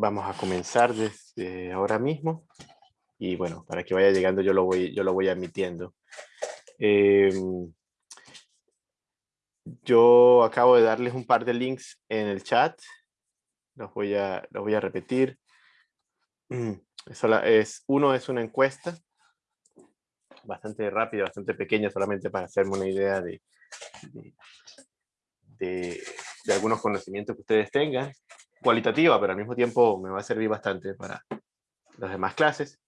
vamos a comenzar desde ahora mismo. Y bueno, para que vaya llegando yo lo voy, yo lo voy admitiendo. Em, yo acabo de darles un par de links en el chat. Los voy a, los voy a repetir. es, uno es una encuesta bastante rápida, bastante pequeña, solamente para hacerme una idea de, de, algunos conocimientos que ustedes tengan. Cualitativa, pero al mismo tiempo me va a servir bastante para las demás clases.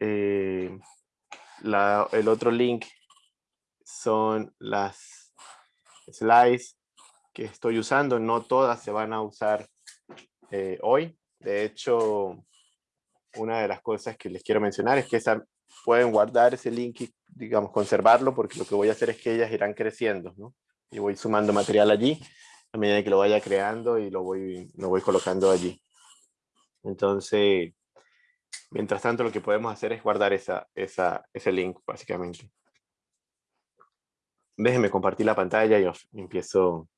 Eh, el otro link son las slides que estoy usando. No todas se van a usar eh, hoy. De hecho, una de las cosas que les quiero mencionar es que esa, pueden guardar ese link y, digamos, conservarlo, porque lo que voy a hacer es que ellas irán creciendo, ¿no? Y voy sumando material allí a medida que lo vaya creando y lo voy, lo voy colocando allí. Entonces, mientras tanto, lo que podemos hacer es guardar esa, esa, ese link, básicamente. Déjenme compartir la pantalla y empiezo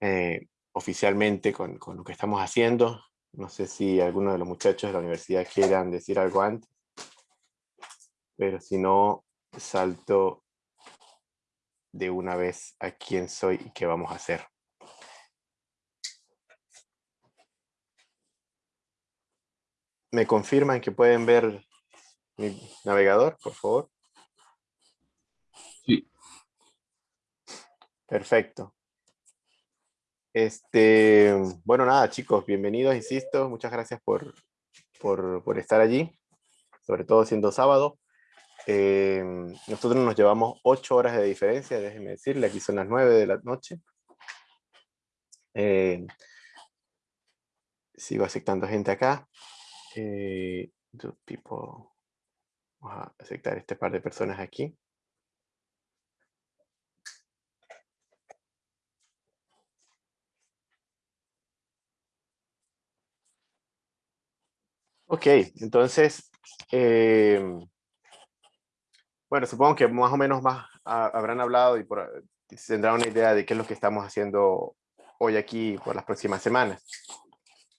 eh, oficialmente con, con, lo que estamos haciendo. No sé si alguno de los muchachos de la universidad quieran decir algo antes. Pero si no, salto de una vez a quién soy y qué vamos a hacer. ¿Me confirman que pueden ver mi navegador, por favor? Sí. Perfecto. Este, bueno, nada, chicos, bienvenidos, insisto. Muchas gracias por, por, estar allí, sobre todo siendo sábado. Eh, nosotros nos llevamos ocho horas de diferencia, déjenme decirle, aquí son las nueve de la noche. Eh, sigo aceptando gente acá. Eh, vamos a aceptar este par de personas aquí. Ok, entonces, em, bueno, supongo que más o menos más habrán hablado y por, tendrán una idea de qué es lo que estamos haciendo hoy aquí por las próximas semanas.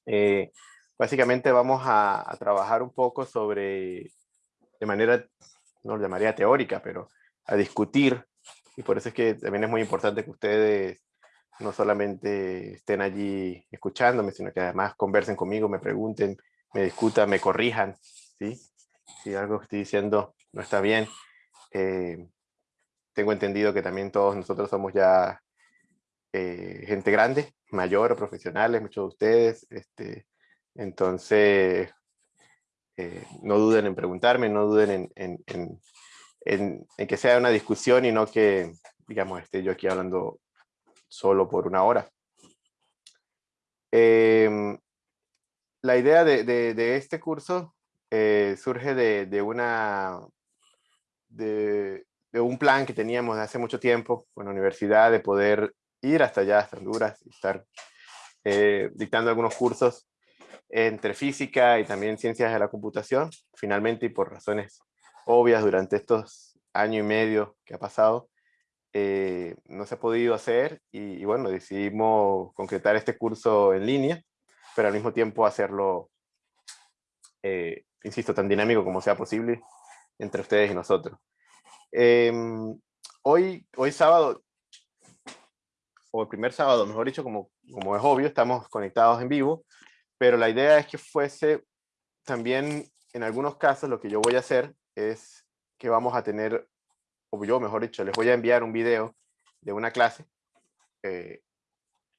Eh, básicamente vamos a, trabajar un poco sobre, de manera, no lo llamaría teórica, pero a discutir, y por eso es que también es muy importante que ustedes no solamente estén allí escuchándome, sino que además conversen conmigo, me pregunten, me discutan, me corrijan, ¿sí? Si algo que estoy diciendo no está bien. Eh, tengo entendido que también todos nosotros somos ya eh, gente grande, mayor, profesionales, muchos de ustedes. Este, entonces, eh, no duden en preguntarme, no duden en, en, en, en, que sea una discusión y no que, digamos, esté yo aquí hablando solo por una hora. Eh, la idea de, este curso eh, surge de, una, de, un plan que teníamos de hace mucho tiempo con la universidad de poder ir hasta allá, hasta Honduras, y estar eh, dictando algunos cursos entre física y también ciencias de la computación. Finalmente, y por razones obvias, durante estos año y medio que ha pasado, eh, no se ha podido hacer y, bueno, decidimos concretar este curso en línea pero al mismo tiempo hacerlo, eh, insisto, tan dinámico como sea posible entre ustedes y nosotros. Em, hoy, hoy sábado, o el primer sábado, mejor dicho, como, como es obvio, estamos conectados en vivo, pero la idea es que fuese también, en algunos casos, lo que yo voy a hacer es que vamos a tener, o yo mejor dicho, les voy a enviar un video de una clase eh,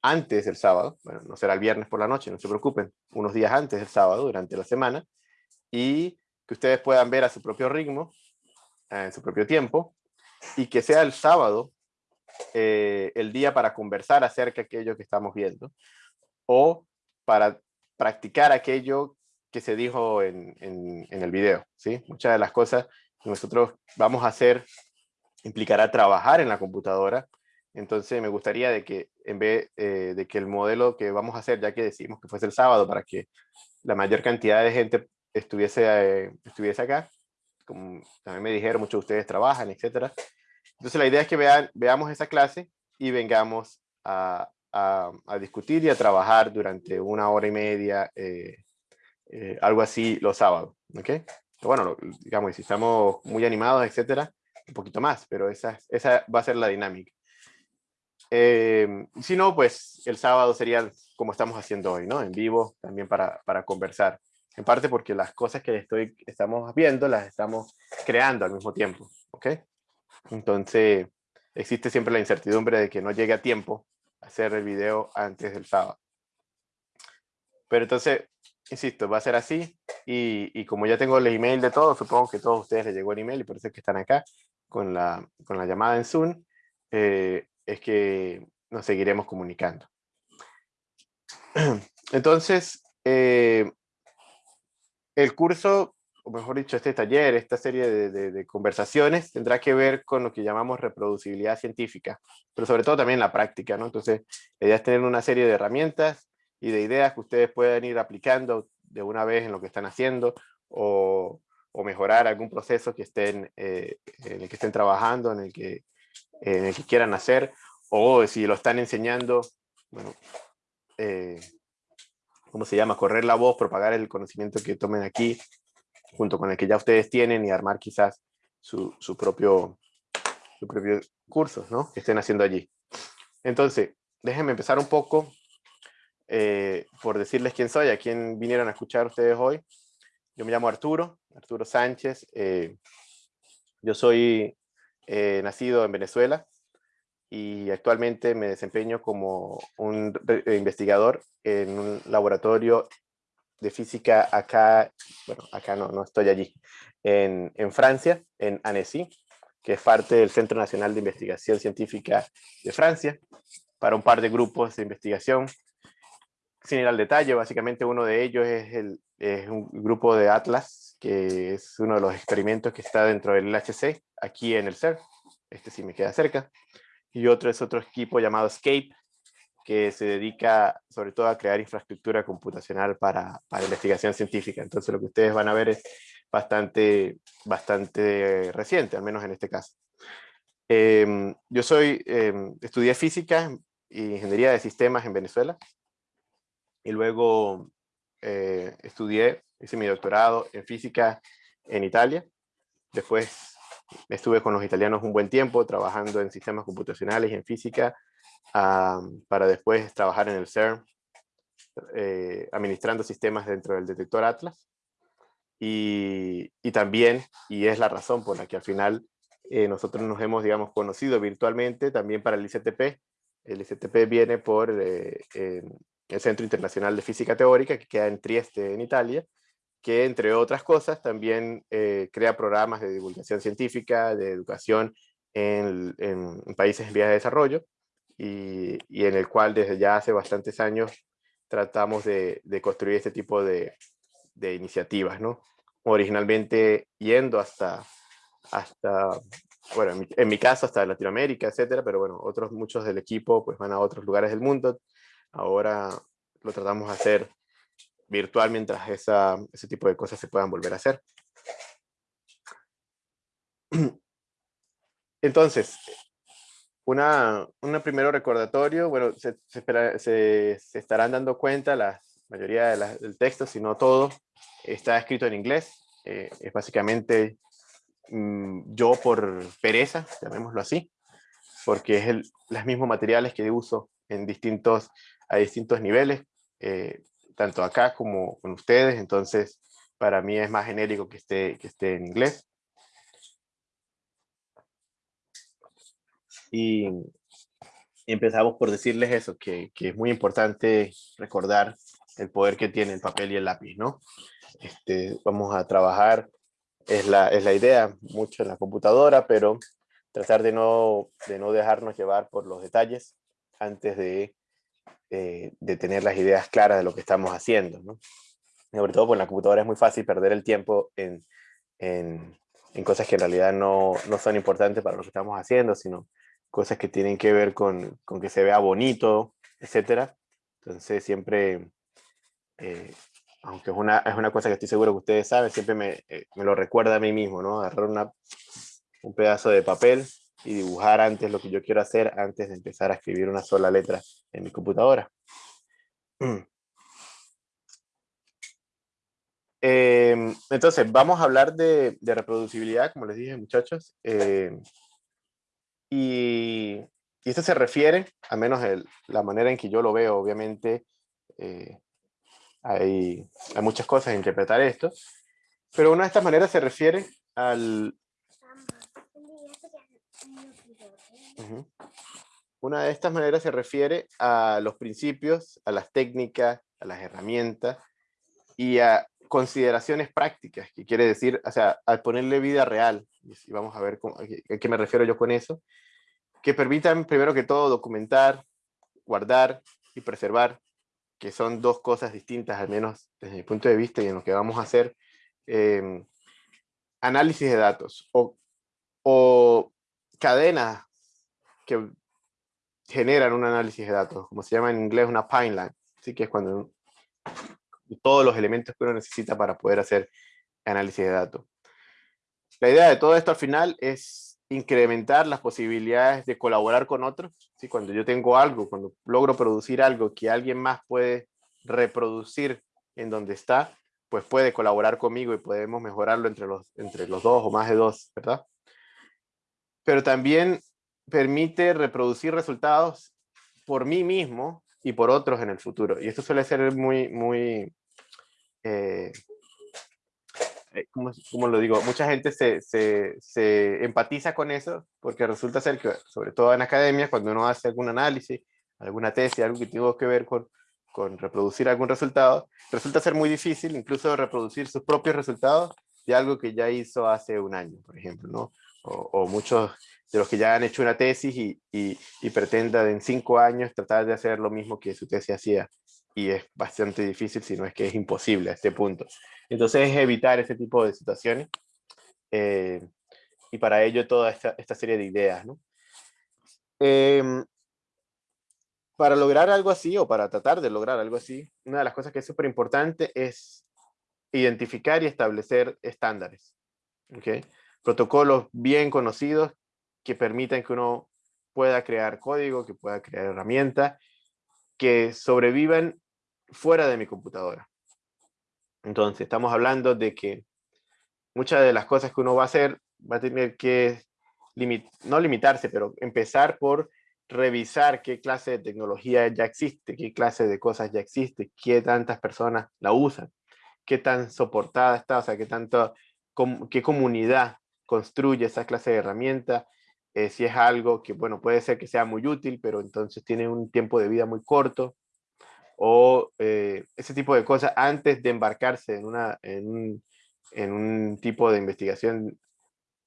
antes del sábado, bueno, no será el viernes por la noche, no se preocupen, unos días antes del sábado, durante la semana, y que ustedes puedan ver a su propio ritmo, en su propio tiempo, y que sea el sábado eh, el día para conversar acerca de aquello que estamos viendo, o para practicar aquello que se dijo en, el video, ¿sí? Muchas de las cosas que nosotros vamos a hacer implicará trabajar en la computadora, entonces me gustaría de que en vez eh, de que el modelo que vamos a hacer, ya que decimos que fuese el sábado para que la mayor cantidad de gente estuviese, eh, estuviese acá, como también me dijeron, muchos de ustedes trabajan, etcétera. Entonces la idea es que vean, veamos esa clase y vengamos a, a, discutir y a trabajar durante una hora y media, eh, eh, algo así los sábados, ¿ok? Bueno, digamos, si estamos muy animados, etcétera, un poquito más, pero esa, esa va a ser la dinámica. si no, pues el sábado sería como estamos haciendo hoy, ¿no? En vivo, también para, para conversar. En parte porque las cosas que estoy, estamos viendo las estamos creando al mismo tiempo, ¿ok? Entonces, existe siempre la incertidumbre de que no llegue a tiempo hacer el video antes del sábado. Pero entonces, insisto, va a ser así. Y, y, como ya tengo el email de todos, supongo que a todos ustedes les llegó el email y por eso es que están acá con la, con la llamada en Zoom, eh, es que nos seguiremos comunicando. Entonces, eh, el curso, o mejor dicho, este taller, esta serie de, conversaciones, tendrá que ver con lo que llamamos reproducibilidad científica, pero sobre todo también la práctica, ¿no? Entonces, la idea es tener una serie de herramientas y de ideas que ustedes puedan ir aplicando de una vez en lo que están haciendo, o, mejorar algún proceso que estén, eh, en el que estén trabajando, en el que, en el que quieran hacer, o si lo están enseñando, bueno, eh, ¿cómo se llama? Correr la voz, propagar el conocimiento que tomen aquí, junto con el que ya ustedes tienen y armar quizás su, su propio, su propio curso, ¿no? Que estén haciendo allí. Entonces, déjenme empezar un poco eh, por decirles quién soy, a quién vinieron a escuchar ustedes hoy. Yo me llamo Arturo, Arturo Sánchez. Eh, yo soy eh, nacido en Venezuela y actualmente me desempeño como un investigador en un laboratorio de física acá, bueno, acá no, no estoy allí, en, en Francia, en Annecy, que es parte del Centro Nacional de Investigación Científica de Francia, para un par de grupos de investigación. Sin ir al detalle, básicamente uno de ellos es, el, es un grupo de Atlas, que es uno de los experimentos que está dentro del LHC, aquí en el CERN. Este sí me queda cerca. Y otro es otro equipo llamado Escape, que se dedica sobre todo a crear infraestructura computacional para, para investigación científica. Entonces lo que ustedes van a ver es bastante, bastante reciente, al menos en este caso. Em, yo soy, em, estudié física e ingeniería de sistemas en Venezuela y luego eh, estudié, hice mi doctorado en física en Italia. Después estuve con los italianos un buen tiempo trabajando en sistemas computacionales y en física para después trabajar en el CERN, eh, administrando sistemas dentro del detector Atlas. Y, y, también, y es la razón por la que al final eh, nosotros nos hemos, digamos, conocido virtualmente también para el ICTP. El ICTP viene por eh, el Centro Internacional de Física Teórica, que queda en Trieste, en Italia, que entre otras cosas también crea programas de divulgación científica, de educación en, países en vías de desarrollo, y, en el cual desde ya hace bastantes años tratamos de, construir este tipo de, de, iniciativas, ¿no? Originalmente yendo hasta, hasta bueno, en mi, en mi, caso hasta Latinoamérica, etcétera, pero bueno, otros muchos del equipo pues van a otros lugares del mundo. Ahora lo tratamos de hacer virtual mientras esa, ese tipo de cosas se puedan volver a hacer. Entonces, una, un primero recordatorio, bueno, se, se, estarán dando cuenta, la mayoría de del texto, si no todo, está escrito en inglés. Eh, es básicamente mm, yo por pereza, llamémoslo así, porque es el, los mismos materiales que uso en distintos, a distintos niveles, eh, tanto acá como con ustedes, entonces para mí es más genérico que esté, que esté en inglés. Y, empezamos por decirles eso, que, que, es muy importante recordar el poder que tiene el papel y el lápiz, ¿no? Este, vamos a trabajar, es la, es la idea, mucho en la computadora, pero tratar de no, de no dejarnos llevar por los detalles antes de, eh, de tener las ideas claras de lo que estamos haciendo. Sobre todo, pues en la computadora es muy fácil perder el tiempo en, en, cosas que en realidad no, no son importantes para lo que estamos haciendo, sino cosas que tienen que ver con, con que se vea bonito, etcétera. Entonces siempre, eh, aunque es una, es una cosa que estoy seguro que ustedes saben, siempre me, eh, me lo recuerda a mí mismo, ¿no? Agarrar una, un pedazo de papel y dibujar antes lo que yo quiero hacer antes de empezar a escribir una sola letra en mi computadora. Em, entonces, vamos a hablar de, reproducibilidad, como les dije, muchachos. Em, y, esto se refiere, a menos la manera en que yo lo veo, obviamente, eh, hay, hay muchas cosas a interpretar esto, pero una de estas maneras se refiere al... Una de estas maneras se refiere a los principios, a las técnicas, a las herramientas y a consideraciones prácticas, que quiere decir, o sea, al ponerle vida real, y vamos a ver a qué me refiero yo con eso, que permitan primero que todo documentar, guardar y preservar, que son dos cosas distintas, al menos desde mi punto de vista y en lo que vamos a hacer, em, análisis de datos o, o cadenas que generan un análisis de datos, como se llama en inglés una pipeline, así que es cuando todos los elementos que uno necesita para poder hacer análisis de datos. La idea de todo esto al final es incrementar las posibilidades de colaborar con otros. ¿sí? Cuando yo tengo algo, cuando logro producir algo que alguien más puede reproducir en donde está, pues puede colaborar conmigo y podemos mejorarlo entre los, entre los dos o más de dos, ¿verdad? Pero también permite reproducir resultados por mí mismo y por otros en el futuro. Y esto suele ser muy, muy, eh, eh, ¿cómo, lo digo? Mucha gente se, se, se, empatiza con eso porque resulta ser que, sobre todo en academia, cuando uno hace algún análisis, alguna tesis, algo que tenga que ver con, con reproducir algún resultado, resulta ser muy difícil incluso reproducir sus propios resultados de algo que ya hizo hace un año, por ejemplo, ¿no? O, muchos de los que ya han hecho una tesis y, y, y pretendan en cinco años tratar de hacer lo mismo que su tesis hacía y es bastante difícil, si no es que es imposible a este punto. Entonces es evitar ese tipo de situaciones eh, y para ello toda esta, esta serie de ideas. ¿no? Em, para lograr algo así o para tratar de lograr algo así, una de las cosas que es súper importante es identificar y establecer estándares. ¿okay? Protocolos bien conocidos que permitan que uno pueda crear código, que pueda crear herramientas, que sobrevivan fuera de mi computadora. Entonces, estamos hablando de que muchas de las cosas que uno va a hacer va a tener que, no limitarse, pero empezar por revisar qué clase de tecnología ya existe, qué clase de cosas ya existe, qué tantas personas la usan, qué tan soportada está, o sea, qué tanto, qué comunidad construye esa clase de herramienta, eh, si es algo que, bueno, puede ser que sea muy útil, pero entonces tiene un tiempo de vida muy corto, o eh, ese tipo de cosas antes de embarcarse en, una, en, un, en un tipo de investigación,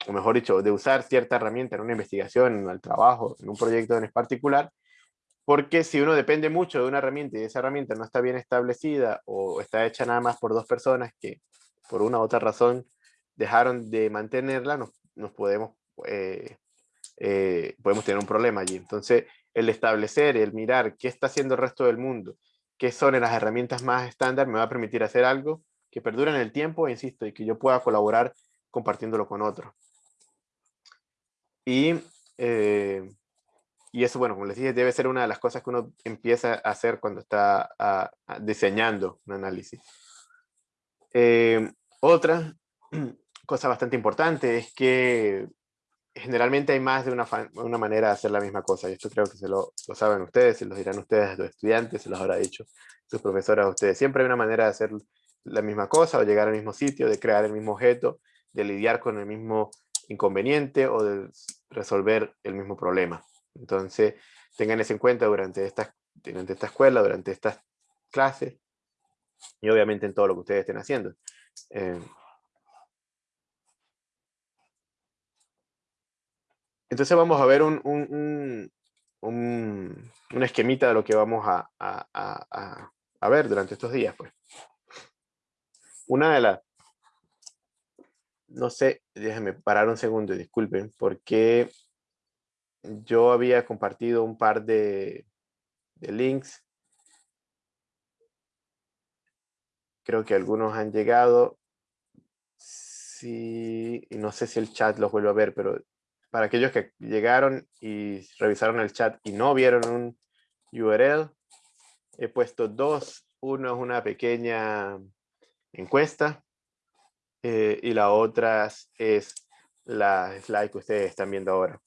o mejor dicho, de usar cierta herramienta en una investigación, en el trabajo, en un proyecto en particular, porque si uno depende mucho de una herramienta y esa herramienta no está bien establecida o está hecha nada más por dos personas que por una u otra razón dejaron de mantenerla, nos, nos podemos, eh, eh, podemos tener un problema allí. Entonces, el establecer, el mirar qué está haciendo el resto del mundo qué son las herramientas más estándar, me va a permitir hacer algo que perdure en el tiempo, insisto, y que yo pueda colaborar compartiéndolo con otros. Y, eh, y eso, bueno, como les dije, debe ser una de las cosas que uno empieza a hacer cuando está diseñando un análisis. Eh, otra cosa bastante importante es que generalmente hay más de una, una, manera de hacer la misma cosa, y esto creo que se lo, lo, saben ustedes, se los dirán ustedes a los estudiantes, se los habrá dicho sus profesores a ustedes. Siempre hay una manera de hacer la misma cosa, o llegar al mismo sitio, de crear el mismo objeto, de lidiar con el mismo inconveniente, o de resolver el mismo problema. Entonces, tengan eso en cuenta durante esta, durante esta escuela, durante estas clases, y obviamente en todo lo que ustedes estén haciendo. Eh, Entonces vamos a ver un, un, un, un esquemita de lo que vamos a, a, a, ver durante estos días. Pues. Una de las... No sé, déjenme parar un segundo, disculpen, porque yo había compartido un par de, de links. Creo que algunos han llegado. Sí, no sé si el chat los vuelve a ver, pero para aquellos que llegaron y revisaron el chat y no vieron un URL, he puesto dos. Uno es una pequeña encuesta eh, y la otra es la slide que ustedes están viendo ahora.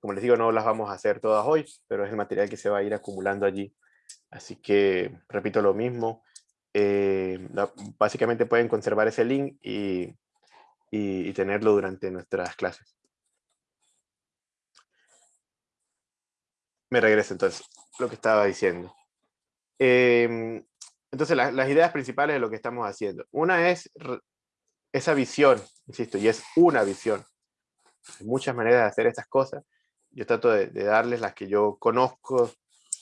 Como les digo, no las vamos a hacer todas hoy, pero es el material que se va a ir acumulando allí. Así que repito lo mismo. Eh, básicamente pueden conservar ese link y, y tenerlo durante nuestras clases. Me regreso entonces, lo que estaba diciendo. Em, entonces, las ideas principales de lo que estamos haciendo. Una es esa visión, insisto, y es una visión. Hay muchas maneras de hacer estas cosas. Yo trato de, darles las que yo conozco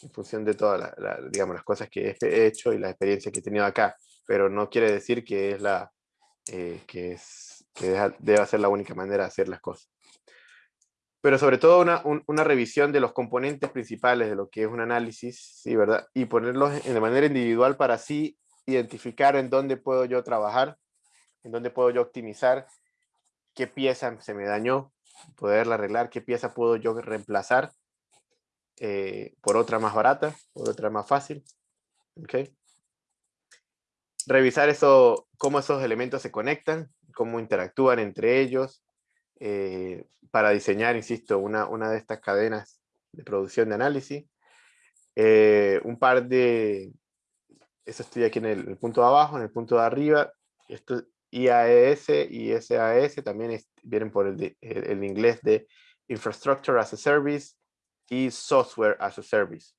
en función de todas digamos, las cosas que he hecho y las experiencias que he tenido acá. Pero no quiere decir que, es la, eh, que, es, que deba ser la única manera de hacer las cosas pero sobre todo una, una, revisión de los componentes principales de lo que es un análisis, ¿sí, verdad? Y ponerlos de manera individual para así identificar en dónde puedo yo trabajar, en dónde puedo yo optimizar, qué pieza se me dañó, poderla arreglar, qué pieza puedo yo reemplazar eh, por otra más barata, por otra más fácil. Revisar eso, cómo esos elementos se conectan, cómo interactúan entre ellos, eh, para diseñar, insisto, una, una de estas cadenas de producción de análisis. Eh, un par de, eso estoy aquí en el, punto de abajo, en el punto de arriba, esto IAS y SAS también vienen por el, el, inglés de Infrastructure as a Service y Software as a Service,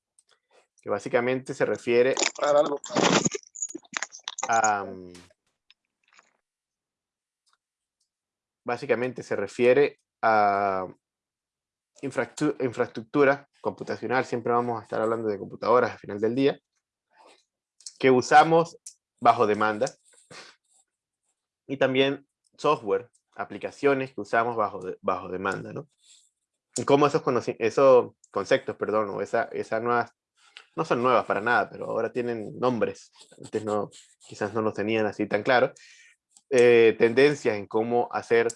que básicamente se refiere a, básicamente se refiere a infraestructura computacional, siempre vamos a estar hablando de computadoras al final del día, que usamos bajo demanda, y también software, aplicaciones que usamos bajo, bajo demanda, ¿no? Y cómo esos, esos conceptos, perdón, o esa, esas nuevas, no son nuevas para nada, pero ahora tienen nombres, antes no, quizás no los tenían así tan claros, eh, tendencias en cómo hacer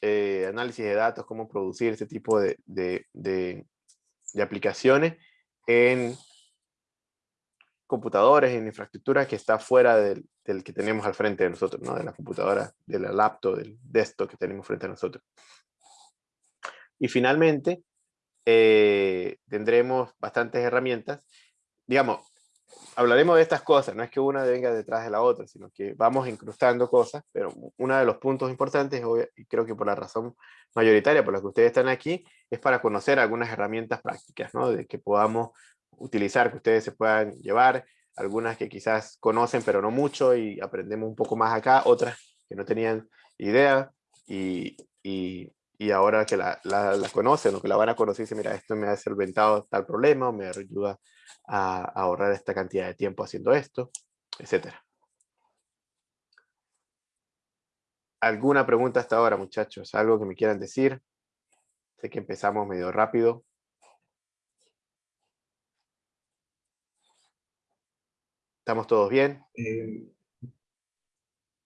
eh, análisis de datos, cómo producir este tipo de, de, aplicaciones en computadores, en infraestructura que está fuera del, del, que tenemos al frente de nosotros, ¿no? de la computadora, de la laptop, del desktop que tenemos frente a nosotros. Y finalmente, eh, tendremos bastantes herramientas. Digamos, hablaremos de estas cosas, no es que una venga detrás de la otra, sino que vamos incrustando cosas, pero uno de los puntos importantes, y creo que por la razón mayoritaria por la que ustedes están aquí, es para conocer algunas herramientas prácticas, ¿no? De que podamos utilizar, que ustedes se puedan llevar, algunas que quizás conocen pero no mucho y aprendemos un poco más acá, otras que no tenían idea y, y, y ahora que la, la, conocen o que la van a conocer, dicen, mira, esto me ha solventado tal problema, o me ayuda a, ahorrar esta cantidad de tiempo haciendo esto, etcétera. ¿Alguna pregunta hasta ahora, muchachos? ¿Algo que me quieran decir? Sé que empezamos medio rápido. ¿Estamos todos bien? Eh,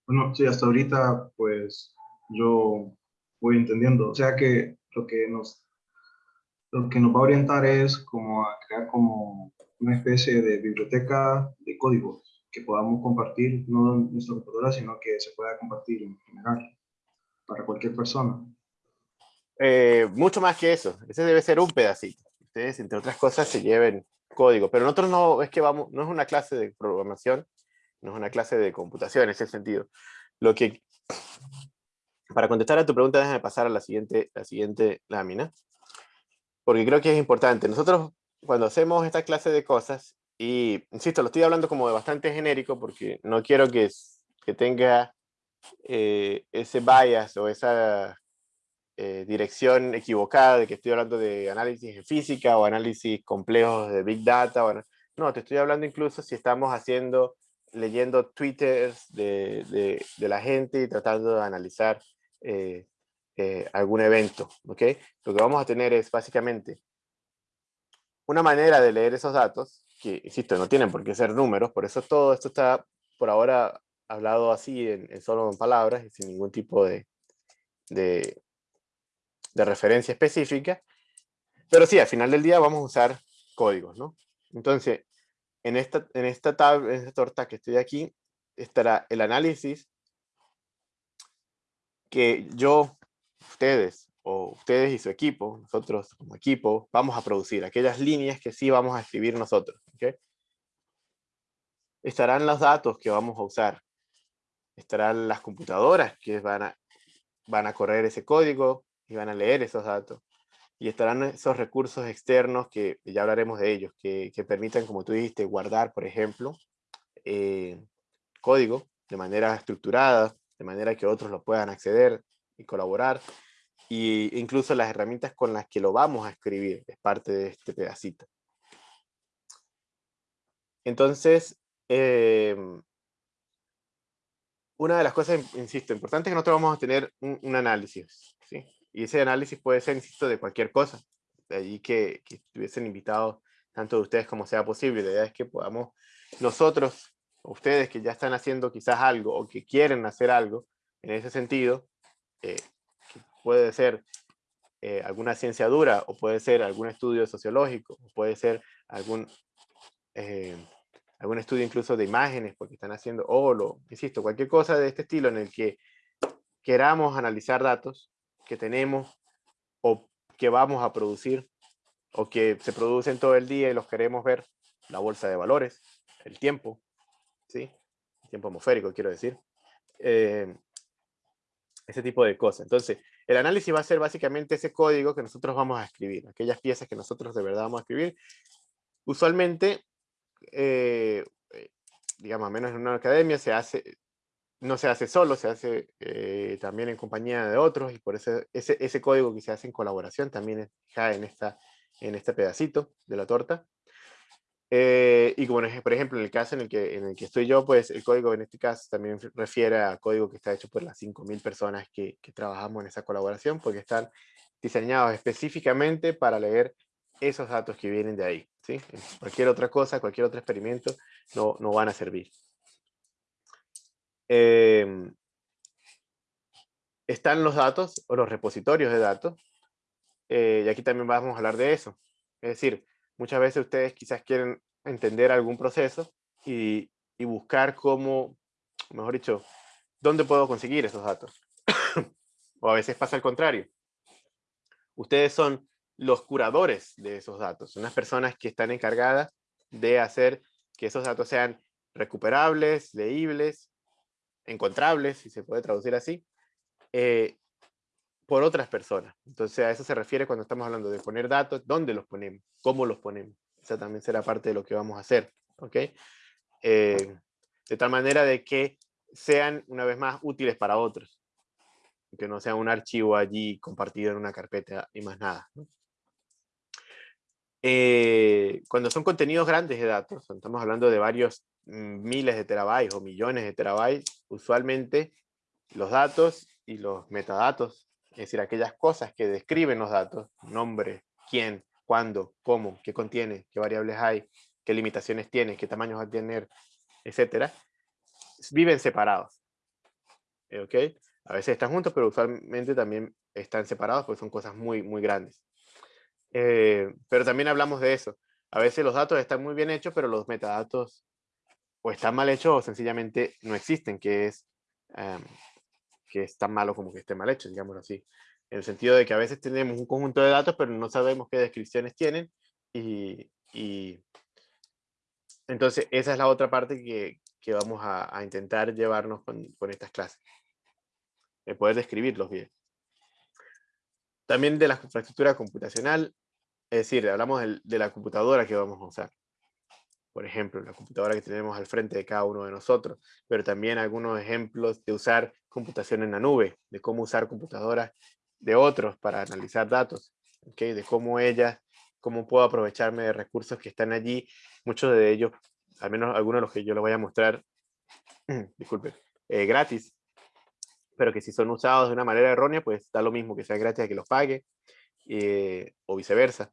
bueno, sí, hasta ahorita, pues, yo voy entendiendo. O sea que lo que nos, lo que nos va a orientar es como a crear como una especie de biblioteca de códigos que podamos compartir, no en nuestra computadora, sino que se pueda compartir en general para cualquier persona. Eh, mucho más que eso. Ese debe ser un pedacito. Ustedes, entre otras cosas, se lleven código. Pero nosotros no es que vamos, no es una clase de programación, no es una clase de computación en ese sentido. Lo que, para contestar a tu pregunta, déjame pasar a la siguiente, la siguiente lámina. Porque creo que es importante. Nosotros cuando hacemos esta clase de cosas, y insisto, lo estoy hablando como de bastante genérico porque no quiero que, que tenga eh, ese bias o esa eh, dirección equivocada de que estoy hablando de análisis en física o análisis complejos de Big Data. Bueno, no, te estoy hablando incluso si estamos haciendo, leyendo twitters de, de, de la gente y tratando de analizar eh, algún evento, ¿ok? Lo que vamos a tener es básicamente una manera de leer esos datos, que, insisto, no tienen por qué ser números, por eso todo esto está por ahora hablado así, en, solo en palabras, y sin ningún tipo de, de, de referencia específica, pero sí, al final del día vamos a usar códigos, ¿no? Entonces, en esta, en esta, tabla, en esta torta que estoy aquí, estará el análisis que yo, ustedes, o ustedes y su equipo, nosotros como equipo, vamos a producir aquellas líneas que sí vamos a escribir nosotros. ¿okay? Estarán los datos que vamos a usar. Estarán las computadoras que van a, van a correr ese código y van a leer esos datos. Y estarán esos recursos externos que ya hablaremos de ellos, que, que permitan, como tú dijiste, guardar, por ejemplo, eh, código de manera estructurada, de manera que otros lo puedan acceder y colaborar. Y incluso las herramientas con las que lo vamos a escribir es parte de este pedacito. Entonces, em, una de las cosas, insisto, importantes es que nosotros vamos a tener un, análisis, ¿sí? Y ese análisis puede ser, insisto, de cualquier cosa. De allí que, que estuviesen invitados tanto de ustedes como sea posible. La idea es que podamos nosotros, ustedes que ya están haciendo quizás algo o que quieren hacer algo en ese sentido, eh, puede ser eh, alguna ciencia dura, o puede ser algún estudio sociológico, o puede ser algún, eh, algún estudio incluso de imágenes, porque están haciendo, o lo, insisto, cualquier cosa de este estilo en el que queramos analizar datos que tenemos o que vamos a producir o que se producen todo el día y los queremos ver, la bolsa de valores, el tiempo, ¿sí? Tiempo atmosférico, quiero decir. Eh, ese tipo de cosas. Entonces, el análisis va a ser básicamente ese código que nosotros vamos a escribir, aquellas piezas que nosotros de verdad vamos a escribir. Usualmente, eh, eh, digamos, menos en una academia, se hace, no se hace solo, se hace eh, también en compañía de otros, y por eso ese, ese código que se hace en colaboración también cae en, esta, en este pedacito de la torta. Eh, y como por ejemplo en el caso en el, que, en el que estoy yo, pues el código en este caso también refiere a código que está hecho por las 5.000 personas que, que, trabajamos en esa colaboración, porque están diseñados específicamente para leer esos datos que vienen de ahí. ¿sí? Cualquier otra cosa, cualquier otro experimento no, no van a servir. Em, están los datos o los repositorios de datos, eh, y aquí también vamos a hablar de eso. Es decir, Muchas veces ustedes quizás quieren entender algún proceso y, buscar cómo, mejor dicho, dónde puedo conseguir esos datos. o a veces pasa al contrario. Ustedes son los curadores de esos datos, son las personas que están encargadas de hacer que esos datos sean recuperables, leíbles, encontrables, si se puede traducir así, eh, por otras personas. Entonces a eso se refiere cuando estamos hablando de poner datos, dónde los ponemos, cómo los ponemos. Esa también será parte de lo que vamos a hacer. ¿ok? Eh, de tal manera de que sean una vez más útiles para otros. Que no sea un archivo allí compartido en una carpeta y más nada. Eh, cuando son contenidos grandes de datos, estamos hablando de varios mm, miles de terabytes o millones de terabytes, usualmente los datos y los metadatos es decir, aquellas cosas que describen los datos, nombre, quién, cuándo, cómo, qué contiene, qué variables hay, qué limitaciones tiene, qué tamaños va a tener, etcétera, viven separados. ¿Ok? A veces están juntos, pero usualmente también están separados porque son cosas muy, muy grandes. Eh, pero también hablamos de eso. A veces los datos están muy bien hechos, pero los metadatos o están mal hechos o sencillamente no existen, que es em, que es tan malo como que esté mal hecho, digámoslo así. En el sentido de que a veces tenemos un conjunto de datos, pero no sabemos qué descripciones tienen. Y, y entonces esa es la otra parte que, que vamos a, intentar llevarnos con, con estas clases. El poder describirlos bien. También de la infraestructura computacional, es decir, hablamos de, de la computadora que vamos a usar por ejemplo, la computadora que tenemos al frente de cada uno de nosotros, pero también algunos ejemplos de usar computación en la nube, de cómo usar computadoras de otros para analizar datos, ¿okay? de cómo ellas, cómo puedo aprovecharme de recursos que están allí, muchos de ellos, al menos algunos de los que yo les voy a mostrar, disculpe, eh, gratis, pero que si son usados de una manera errónea, pues da lo mismo que sea gratis a que los pague, eh, o viceversa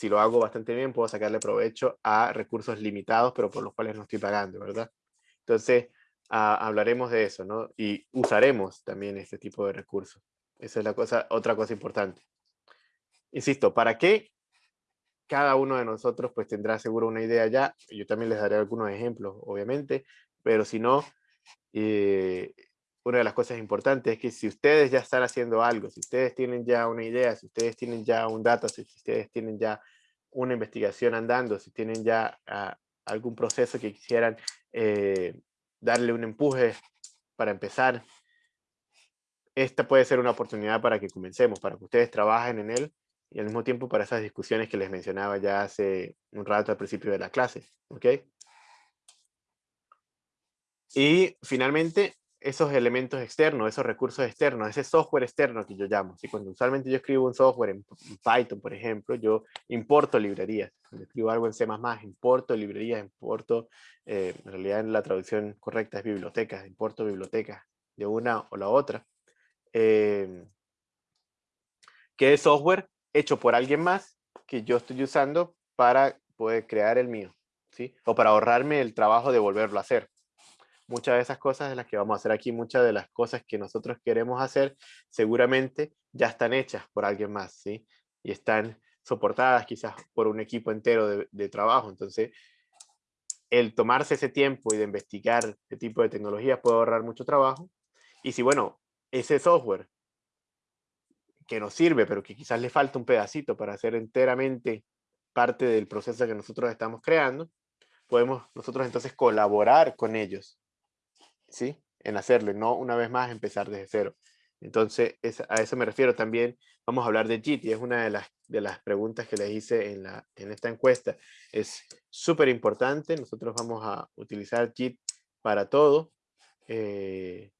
si lo hago bastante bien, puedo sacarle provecho a recursos limitados, pero por los cuales no estoy pagando, ¿verdad? Entonces, ah, hablaremos de eso, ¿no? Y usaremos también este tipo de recursos Esa es la cosa, otra cosa importante. Insisto, ¿para qué? Cada uno de nosotros pues tendrá seguro una idea ya. Yo también les daré algunos ejemplos, obviamente, pero si no, eh, una de las cosas importantes es que si ustedes ya están haciendo algo, si ustedes tienen ya una idea, si ustedes tienen ya un dato, si ustedes tienen ya una investigación andando, si tienen ya ah, algún proceso que quisieran eh, darle un empuje para empezar, esta puede ser una oportunidad para que comencemos, para que ustedes trabajen en él y al mismo tiempo para esas discusiones que les mencionaba ya hace un rato al principio de la clase. ¿ok? Y finalmente, esos elementos externos, esos recursos externos, ese software externo que yo llamo. Cuando usualmente yo escribo un software en Python, por ejemplo, yo importo librerías. Cuando escribo algo en C++, importo librerías, importo, eh, en realidad en la traducción correcta es bibliotecas, importo bibliotecas de una o la otra. Eh, que es software hecho por alguien más que yo estoy usando para poder crear el mío, ¿sí? O para ahorrarme el trabajo de volverlo a hacer muchas de esas cosas de las que vamos a hacer aquí, muchas de las cosas que nosotros queremos hacer, seguramente ya están hechas por alguien más, ¿sí? Y están soportadas quizás por un equipo entero de, trabajo. Entonces, el tomarse ese tiempo y de investigar este tipo de tecnologías puede ahorrar mucho trabajo. Y si, bueno, ese software que nos sirve, pero que quizás le falta un pedacito para hacer enteramente parte del proceso que nosotros estamos creando, podemos nosotros entonces colaborar con ellos ¿sí? En hacerlo, no una vez más empezar desde cero. Entonces, a eso me refiero también. Vamos a hablar de JIT y es una de las, de las preguntas que les hice en, la, en esta encuesta. Es súper importante. Nosotros vamos a utilizar JIT para todo. Eh,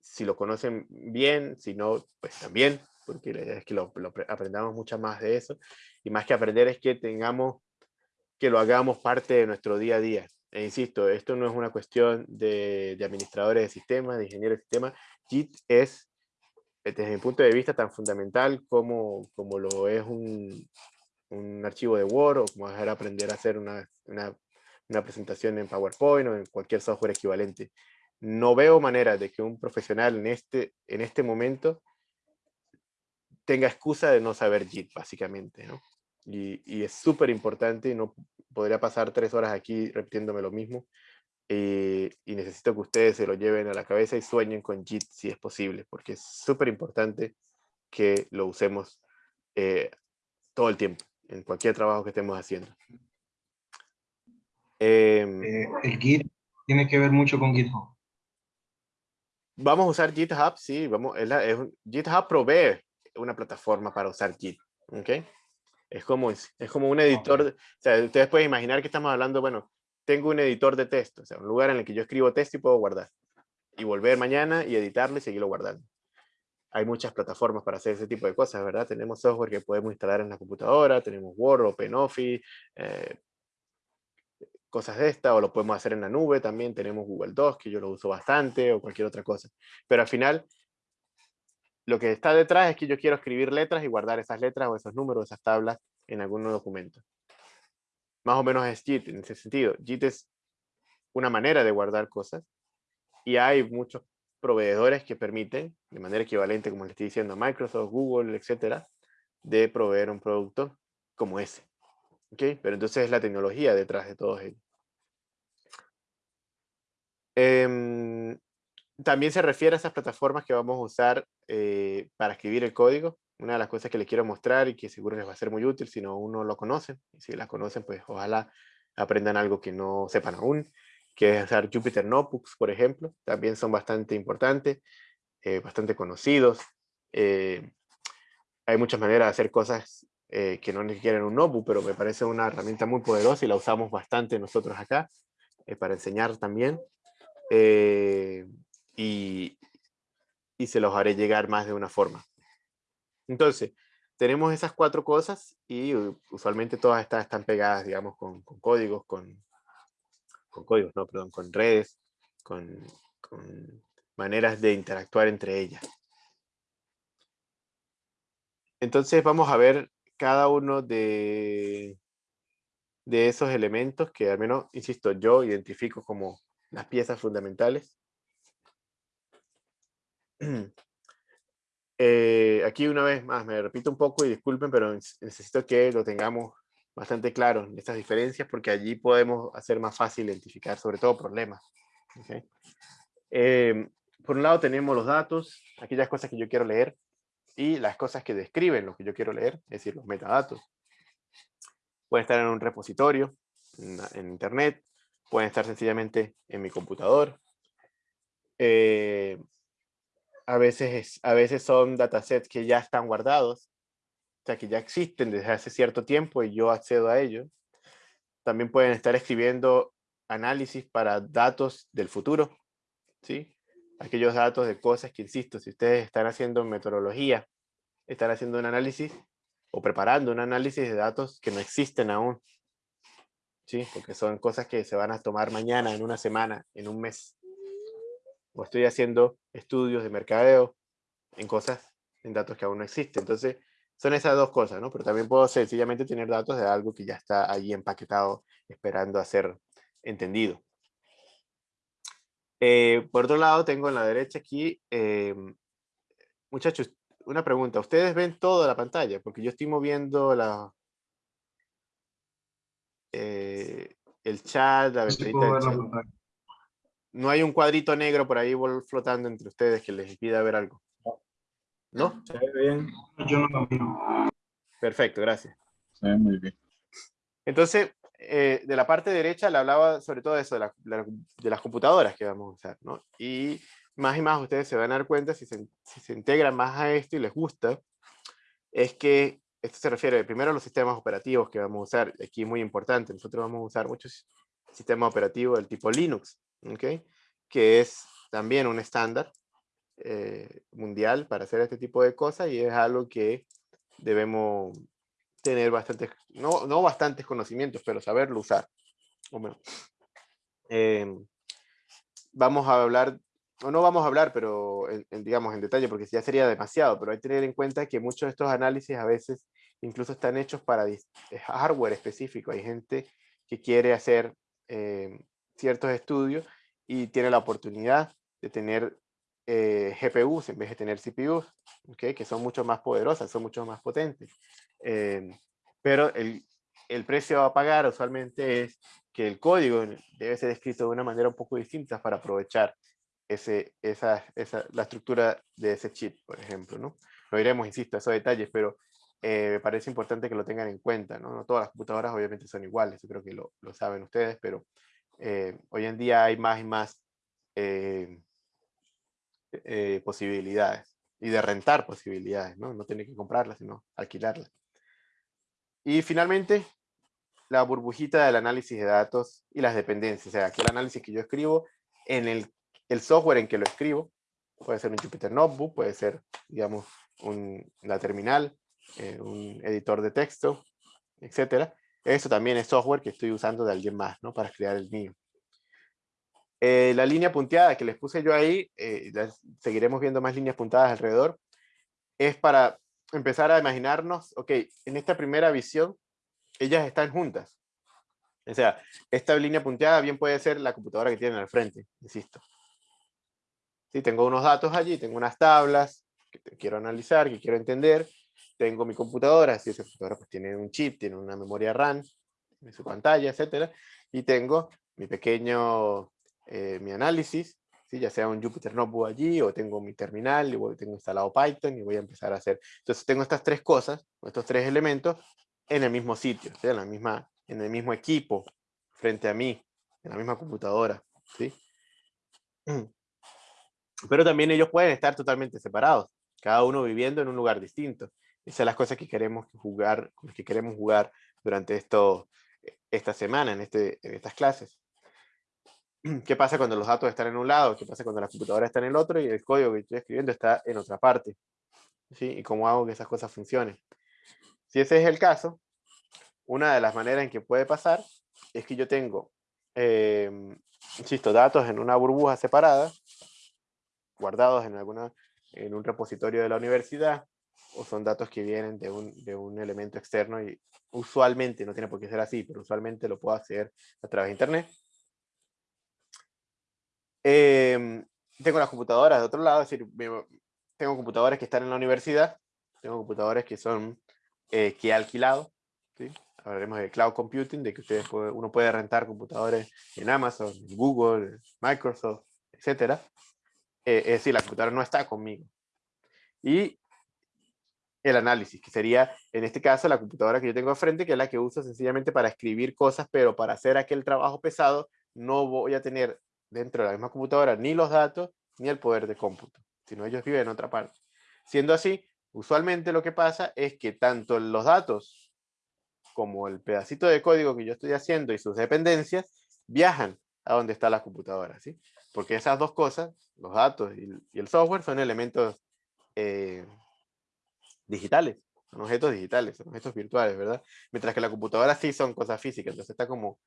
si lo conocen bien, si no, pues también, porque es que lo, lo, aprendamos mucho más de eso. Y más que aprender es que tengamos, que lo hagamos parte de nuestro día a día. E insisto, esto no es una cuestión de, administradores de sistemas, de ingenieros de sistemas. JIT es, desde mi punto de vista, tan fundamental como, como lo es un, un archivo de Word o como aprender a hacer una, una, una, presentación en PowerPoint o en cualquier software equivalente. No veo manera de que un profesional en este, en este momento tenga excusa de no saber JIT, básicamente. ¿no? Y, y es súper importante y no, podría pasar tres horas aquí repitiéndome lo mismo. Eh, y necesito que ustedes se lo lleven a la cabeza y sueñen con JIT si es posible, porque es súper importante que lo usemos eh, todo el tiempo, en cualquier trabajo que estemos haciendo. Em, eh, el Git tiene que ver mucho con GitHub. Vamos a usar GitHub, sí, vamos, es GitHub provee una plataforma para usar Git, ¿ok? Es como, es como un editor, o sea, ustedes pueden imaginar que estamos hablando, bueno, tengo un editor de texto, o sea, un lugar en el que yo escribo texto y puedo guardar. Y volver mañana y editarlo y seguirlo guardando. Hay muchas plataformas para hacer ese tipo de cosas, ¿verdad? Tenemos software que podemos instalar en la computadora, tenemos Word, OpenOffice, eh, cosas de esta, o lo podemos hacer en la nube también, tenemos Google Docs, que yo lo uso bastante, o cualquier otra cosa. Pero al final, lo que está detrás es que yo quiero escribir letras y guardar esas letras o esos números, esas tablas en algún documento. Más o menos es JIT en ese sentido. JIT es una manera de guardar cosas y hay muchos proveedores que permiten, de manera equivalente, como le estoy diciendo, Microsoft, Google, etcétera, de proveer un producto como ese. ¿Okay? Pero entonces es la tecnología detrás de todos ellos. Em, también se refiere a esas plataformas que vamos a usar eh, para escribir el código. Una de las cosas que les quiero mostrar y que seguro les va a ser muy útil si no aún no lo conocen. Y si la conocen, pues ojalá aprendan algo que no sepan aún, que es usar Jupyter Notebooks, por ejemplo. También son bastante importantes, eh, bastante conocidos. Eh, hay muchas maneras de hacer cosas que no requieren un notebook, pero me parece una herramienta muy poderosa y la usamos bastante nosotros acá para enseñar también y, y se los haré llegar más de una forma. Entonces, tenemos esas cuatro cosas y usualmente todas estas están pegadas, digamos, con, con códigos, con, con, códigos, no, perdón, con redes, con, con maneras de interactuar entre ellas. Entonces vamos a ver cada uno de, de esos elementos que al menos, insisto, yo identifico como las piezas fundamentales Eh, aquí una vez más, me repito un poco y disculpen, pero necesito que lo tengamos bastante claro, estas diferencias, porque allí podemos hacer más fácil identificar sobre todo problemas. Eh, por un lado tenemos los datos, aquellas cosas que yo quiero leer, y las cosas que describen lo que yo quiero leer, es decir, los metadatos. Pueden estar en un repositorio, en, internet, pueden estar sencillamente en mi computador. Eh, a, veces a veces son datasets que ya están guardados, o sea, que ya existen desde hace cierto tiempo y yo accedo a ellos. También pueden estar escribiendo análisis para datos del futuro, ¿sí? aquellos datos de cosas que, insisto, si ustedes están haciendo metodología, están haciendo un análisis o preparando un análisis de datos que no existen aún. ¿Sí? Porque son cosas que se van a tomar mañana, en una semana, en un mes. O estoy haciendo estudios de mercadeo en cosas, en datos que aún no existen. Entonces, son esas dos cosas, ¿no? Pero también puedo sencillamente tener datos de algo que ya está allí empaquetado, esperando a ser entendido. Eh, por otro lado, tengo en la derecha aquí, eh, muchachos, una pregunta. ¿Ustedes ven toda la pantalla? Porque yo estoy moviendo la, eh, el chat, la ventanita No hay un cuadrito negro por ahí flotando entre ustedes que les impida ver algo. ¿No? Se ve bien. Yo no lo veo. Perfecto, gracias. Se ve muy bien. Entonces, eh, de la parte derecha le hablaba sobre todo eso, de, de, las computadoras que vamos a usar, ¿no? Y más y más ustedes se van a dar cuenta, si se, si se integran más a esto y les gusta, es que esto se refiere primero a los sistemas operativos que vamos a usar. Aquí es muy importante, nosotros vamos a usar muchos sistemas operativos del tipo Linux, ¿ok? Que es también un estándar eh, mundial para hacer este tipo de cosas y es algo que debemos tener bastantes, no, no bastantes conocimientos, pero saberlo usar. Em, vamos a hablar, o no vamos a hablar, pero en, digamos en detalle, porque ya sería demasiado, pero hay que tener en cuenta que muchos de estos análisis a veces incluso están hechos para hardware específico. Hay gente que quiere hacer em, ciertos estudios y tiene la oportunidad de tener eh, GPUs en vez de tener CPUs, ¿okay? que son mucho más poderosas, son mucho más potentes. Em, pero el, el, precio a pagar usualmente es que el código debe ser escrito de una manera un poco distinta para aprovechar ese, esa, esa, la estructura de ese chip, por ejemplo. ¿no? Lo iremos, insisto, a esos detalles, pero eh, me parece importante que lo tengan en cuenta. ¿no? no todas las computadoras obviamente son iguales, yo creo que lo, lo saben ustedes, pero eh, hoy en día hay más y más eh, posibilidades y de rentar posibilidades, ¿no? No tener que comprarlas, sino alquilarlas. Y finalmente, la burbujita del análisis de datos y las dependencias. O sea, aquí el análisis que yo escribo en el, software en que lo escribo. Puede ser un Jupyter Notebook, puede ser, digamos, un, la terminal, eh, un editor de texto, etcétera. Eso también es software que estoy usando de alguien más, ¿no? Para crear el mío. Eh, la línea punteada que les puse yo ahí, eh, seguiremos viendo más líneas puntadas alrededor, es para empezar a imaginarnos, ok, en esta primera visión, ellas están juntas. O sea, esta línea punteada bien puede ser la computadora que tienen al frente, insisto. Si tengo unos datos allí, tengo unas tablas que quiero analizar, que quiero entender, tengo mi computadora, si esa computadora pues tiene un chip, tiene una memoria RAM, en su pantalla, etcétera, y tengo mi pequeño eh, mi análisis, ¿sí? ya sea un Jupyter Notebook allí, o tengo mi terminal, y tengo instalado Python, y voy a empezar a hacer. Entonces tengo estas tres cosas, estos tres elementos, en el mismo sitio, en, la misma, en el mismo equipo, frente a mí, en la misma computadora. ¿sí? Pero también ellos pueden estar totalmente separados, cada uno viviendo en un lugar distinto. Esas son las cosas que queremos jugar, que queremos jugar durante esto, esta semana, en, este, en estas clases. ¿Qué pasa cuando los datos están en un lado? ¿Qué pasa cuando la computadora está en el otro y el código que estoy escribiendo está en otra parte? ¿Sí? ¿Y cómo hago que esas cosas funcionen? Si ese es el caso, una de las maneras en que puede pasar es que yo tengo, eh, insisto, datos en una burbuja separada, guardados en, alguna, en un repositorio de la universidad, o son datos que vienen de un, de un elemento externo y usualmente, no tiene por qué ser así, pero usualmente lo puedo hacer a través de internet Em, tengo las computadoras de otro lado, es decir, tengo computadores que están en la universidad, tengo computadores que son eh, que he alquilado, hablaremos de cloud computing, de que ustedes uno puede rentar computadores en Amazon, Google, Microsoft, etc. Eh, es decir, la computadora no está conmigo. Y el análisis, que sería, en este caso, la computadora que yo tengo frente, que es la que uso sencillamente para escribir cosas, pero para hacer aquel trabajo pesado, no voy a tener dentro de la misma computadora ni los datos, ni el poder de cómputo, sino ellos viven en otra parte. Siendo así, usualmente lo que pasa es que tanto los datos como el pedacito de código que yo estoy haciendo y sus dependencias viajan a donde está la computadora, ¿sí? Porque esas dos cosas, los datos y, el software, son elementos eh, digitales, son objetos digitales, son objetos virtuales, ¿verdad? Mientras que la computadora sí son cosas físicas, entonces está como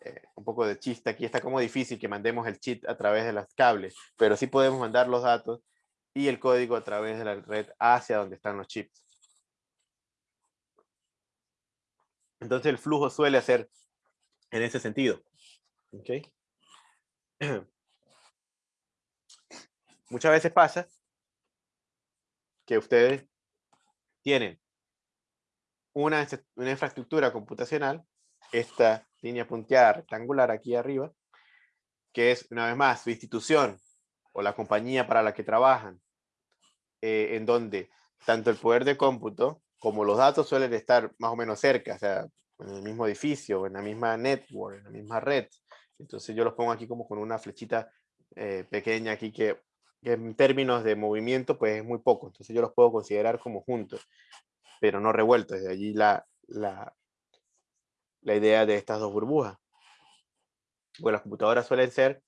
eh, un poco de chiste aquí, está como difícil que mandemos el cheat a través de los cables, pero sí podemos mandar los datos y el código a través de la red hacia donde están los chips. Entonces el flujo suele ser en ese sentido. ¿Okay? Muchas veces pasa que ustedes tienen una, una infraestructura computacional, esta línea punteada rectangular aquí arriba, que es, una vez más, su institución o la compañía para la que trabajan, eh, en donde tanto el poder de cómputo como los datos suelen estar más o menos cerca, o sea, en el mismo edificio, en la misma network, en la misma red. Entonces yo los pongo aquí como con una flechita eh, pequeña aquí que, en términos de movimiento pues es muy poco. Entonces yo los puedo considerar como juntos, pero no revueltos. De allí la, la, la idea de estas dos burbujas. Bueno, las computadoras suelen ser,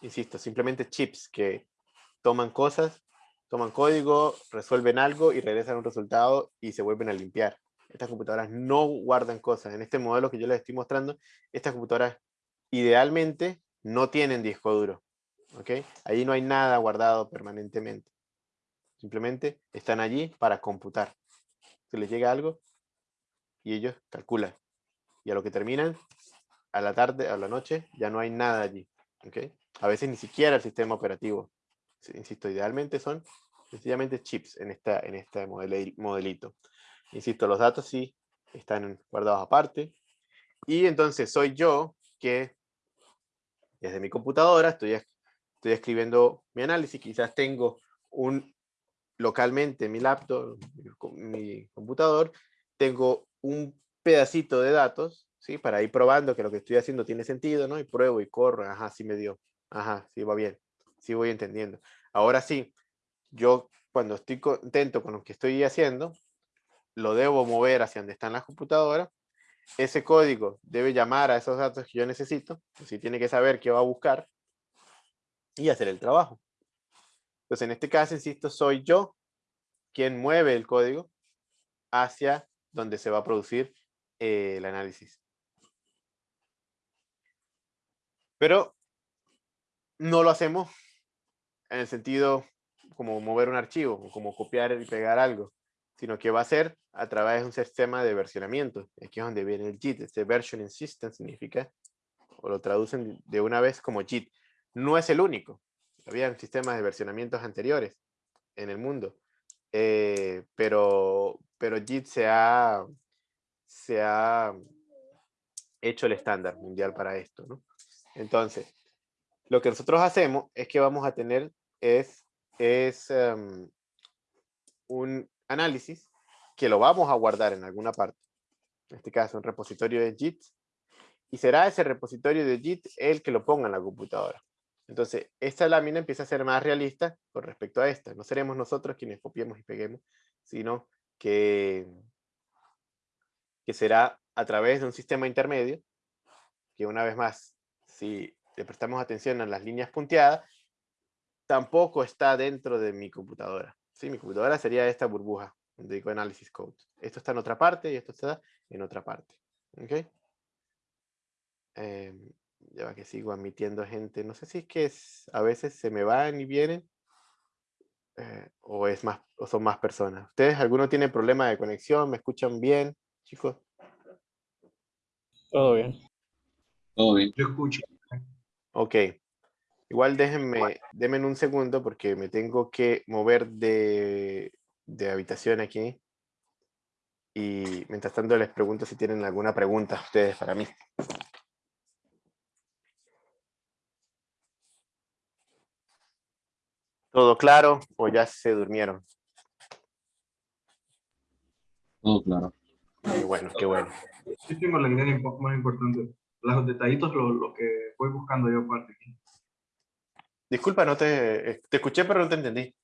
insisto, simplemente chips que toman cosas, toman código, resuelven algo y regresan un resultado y se vuelven a limpiar. Estas computadoras no guardan cosas. En este modelo que yo les estoy mostrando, estas computadoras idealmente no tienen disco duro. ¿Ok? Ahí no hay nada guardado permanentemente. Simplemente están allí para computar. Se les llega algo y ellos calculan. Y a lo que terminan, a la tarde, a la noche, ya no hay nada allí. ¿okay? A veces ni siquiera el sistema operativo. Insisto, idealmente son sencillamente chips en, esta, en este modelito. Insisto, los datos sí están guardados aparte. Y entonces soy yo que desde mi computadora estoy, estoy escribiendo mi análisis. Quizás tengo un localmente mi laptop, mi computador, tengo un pedacito de datos, ¿sí? Para ir probando que lo que estoy haciendo tiene sentido, ¿no? Y pruebo y corro, ajá, sí me dio, ajá, sí va bien, sí voy entendiendo. Ahora sí, yo cuando estoy contento con lo que estoy haciendo, lo debo mover hacia donde están las computadoras, ese código debe llamar a esos datos que yo necesito, si tiene que saber qué va a buscar y hacer el trabajo. Entonces, en este caso, insisto, soy yo quien mueve el código hacia donde se va a producir eh, el análisis. Pero no lo hacemos en el sentido como mover un archivo, o como copiar y pegar algo, sino que va a ser a través de un sistema de versionamiento. Aquí es donde viene el JIT. Este versioning system significa, o lo traducen de una vez como JIT. No es el único. Había sistemas de versionamientos anteriores en el mundo. Eh, pero, pero JIT se ha, se ha hecho el estándar mundial para esto. ¿no? Entonces, lo que nosotros hacemos es que vamos a tener es, es em, un análisis que lo vamos a guardar en alguna parte. En este caso, un repositorio de JIT. Y será ese repositorio de JIT el que lo ponga en la computadora. Entonces, esta lámina empieza a ser más realista con respecto a esta. No seremos nosotros quienes copiemos y peguemos, sino que que será a través de un sistema intermedio, que una vez más, si le prestamos atención a las líneas punteadas, tampoco está dentro de mi computadora. ¿sí? Mi computadora sería esta burbuja, donde digo Analysis Code. Esto está en otra parte y esto está en otra parte. ¿Ok? Eh, ya que sigo admitiendo gente. No sé si es que es, a veces se me van y vienen. Eh, o, es más, o son más personas. ¿Ustedes, alguno tiene problema de conexión? ¿Me escuchan bien? chicos? Todo bien. Todo bien. Yo escucho. Ok. Igual déjenme, denme un segundo porque me tengo que mover de, de habitación aquí. Y mientras tanto les pregunto si tienen alguna pregunta ustedes para mí. ¿Todo claro o ya se durmieron? Todo claro. Qué bueno, qué bueno. Sí tengo la idea un poco más importante. Los detallitos, lo, lo que voy buscando yo aparte aquí. Disculpa, no te, te escuché, pero no te entendí.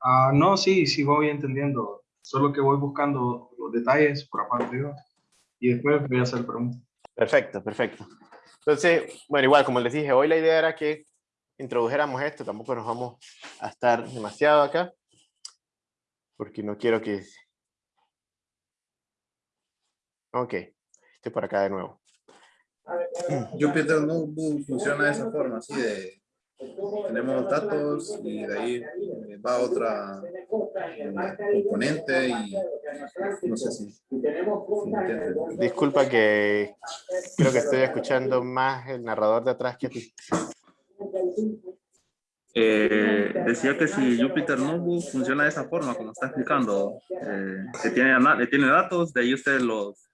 Ah, no, sí, sí voy entendiendo. Solo que voy buscando los detalles por aparte yo. Y después voy a hacer preguntas. Perfecto, perfecto. Entonces, bueno, igual, como les dije, hoy la idea era que introdujéramos esto. Tampoco nos vamos a estar demasiado acá. Porque no quiero que... Ok, estoy por acá de nuevo. Jupyter Notebook funciona de esa forma, así de tenemos datos y de ahí va otra eh, componente y no sé si, si Disculpa que creo que estoy escuchando más el narrador de atrás que ti. Eh, decía que si Jupyter Notebook funciona de esa forma, como está explicando, eh, que tiene, tiene datos, de ahí ustedes los,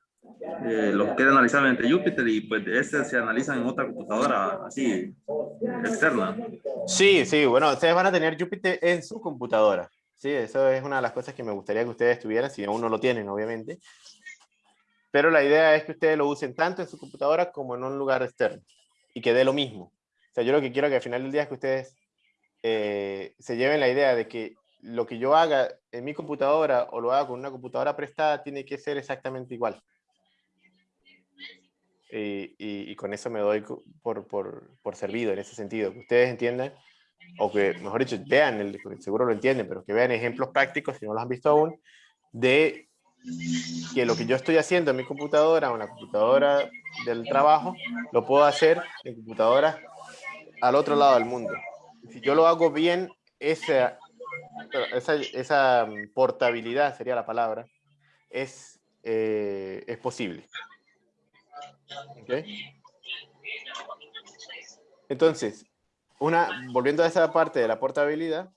eh, los quieren analizar entre Jupyter y pues este se analizan en otra computadora así externa. Sí, sí, bueno, ustedes van a tener Jupyter en su computadora. Sí, eso es una de las cosas que me gustaría que ustedes tuvieran, si aún no lo tienen, obviamente. Pero la idea es que ustedes lo usen tanto en su computadora como en un lugar externo y que dé lo mismo. Sea, yo lo que quiero que al final del día es que ustedes eh, se lleven la idea de que lo que yo haga en mi computadora o lo haga con una computadora prestada tiene que ser exactamente igual. Y, y, con eso me doy por, por, por, servido en ese sentido, que ustedes entiendan, o que, mejor dicho, vean, el, seguro lo entienden, pero que vean ejemplos prácticos, si no los han visto aún, de que lo que yo estoy haciendo en mi computadora o en la computadora del trabajo, lo puedo hacer en computadora al otro lado del mundo. Si yo lo hago bien, esa, esa, esa portabilidad sería la palabra, es, eh, es posible. Okay. Entonces, una, volviendo a esa parte de la portabilidad,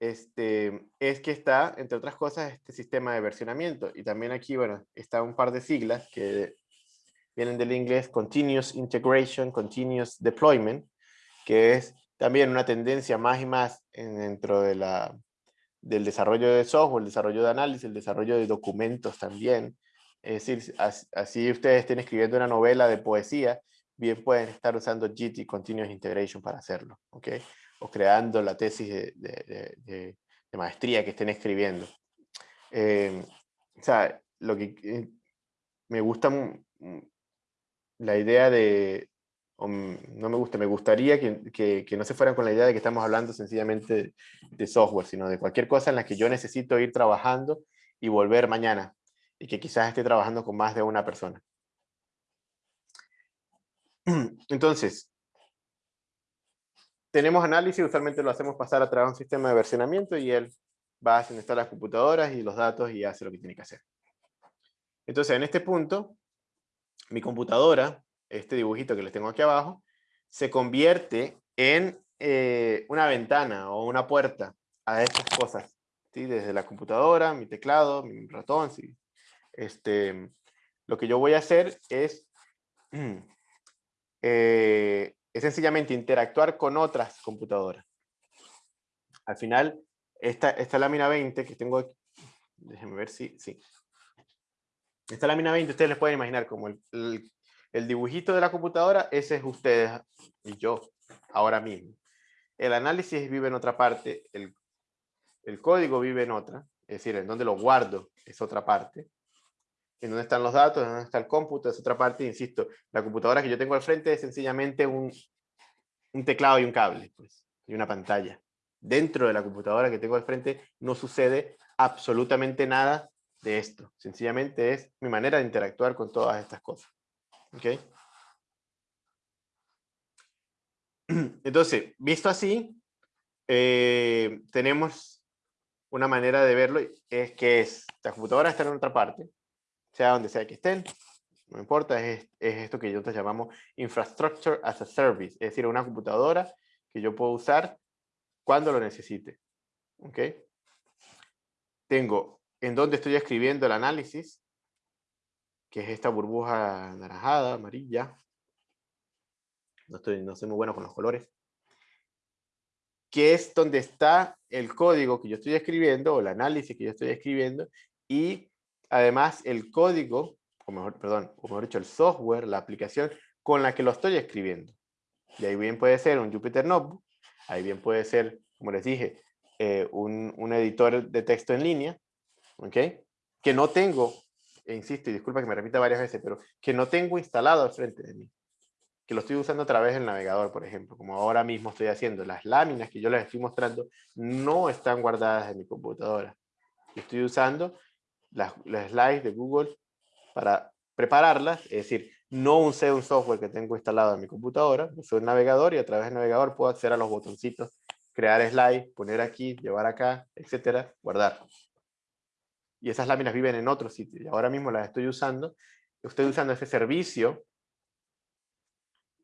este, es que está, entre otras cosas, este sistema de versionamiento. Y también aquí, bueno, está un par de siglas que vienen del inglés Continuous Integration, Continuous Deployment, que es también una tendencia más y más dentro de la, del desarrollo de software, el desarrollo de análisis, el desarrollo de documentos también, es decir, así ustedes estén escribiendo una novela de poesía, bien pueden estar usando JIT y Continuous Integration para hacerlo, ¿ok? O creando la tesis de, de, de, maestría que estén escribiendo. Eh, o sea, lo que eh, me gusta la idea de, no me gusta, me gustaría que, que, que, no se fueran con la idea de que estamos hablando sencillamente de software, sino de cualquier cosa en la que yo necesito ir trabajando y volver mañana y que quizás esté trabajando con más de una persona. Entonces, tenemos análisis, usualmente lo hacemos pasar a través de un sistema de versionamiento y él va a hacer las computadoras y los datos y hace lo que tiene que hacer. Entonces, en este punto, mi computadora, este dibujito que les tengo aquí abajo, se convierte en eh, una ventana o una puerta a estas cosas. ¿sí? Desde la computadora, mi teclado, mi ratón, si este, lo que yo voy a hacer es, eh, es sencillamente interactuar con otras computadoras. Al final, esta, esta lámina 20 que tengo aquí, déjenme ver si, sí. Esta lámina 20 ustedes les pueden imaginar como el, el, dibujito de la computadora, ese es ustedes y yo, ahora mismo. El análisis vive en otra parte, el, el código vive en otra, es decir, en donde lo guardo es otra parte en dónde están los datos, en dónde está el cómputo, es otra parte, insisto, la computadora que yo tengo al frente es sencillamente un, un teclado y un cable, pues, y una pantalla. Dentro de la computadora que tengo al frente no sucede absolutamente nada de esto. Sencillamente es mi manera de interactuar con todas estas cosas. ¿Ok? Entonces, visto así, eh, tenemos una manera de verlo, es que es, la computadora está en otra parte, sea donde sea que estén, no importa, es, es esto que nosotros llamamos Infrastructure as a Service, es decir, una computadora que yo puedo usar cuando lo necesite. ¿Ok? Tengo en donde estoy escribiendo el análisis, que es esta burbuja anaranjada, amarilla. No, estoy, no soy muy bueno con los colores. Que es donde está el código que yo estoy escribiendo, o el análisis que yo estoy escribiendo, y además el código, o mejor, perdón, o mejor dicho, el software, la aplicación con la que lo estoy escribiendo. Y ahí bien puede ser un Jupyter Notebook, ahí bien puede ser, como les dije, eh, un, un, editor de texto en línea, ¿ok? Que no tengo, e insisto, y disculpa que me repita varias veces, pero que no tengo instalado al frente de mí. Que lo estoy usando a través del navegador, por ejemplo, como ahora mismo estoy haciendo. Las láminas que yo les estoy mostrando no están guardadas en mi computadora. Estoy usando las, las slides de Google para prepararlas, es decir, no usé un software que tengo instalado en mi computadora, usé un navegador y a través del navegador puedo acceder a los botoncitos, crear slide, poner aquí, llevar acá, etcétera, guardar y esas láminas viven en otro sitio y ahora mismo las estoy usando, estoy usando ese servicio,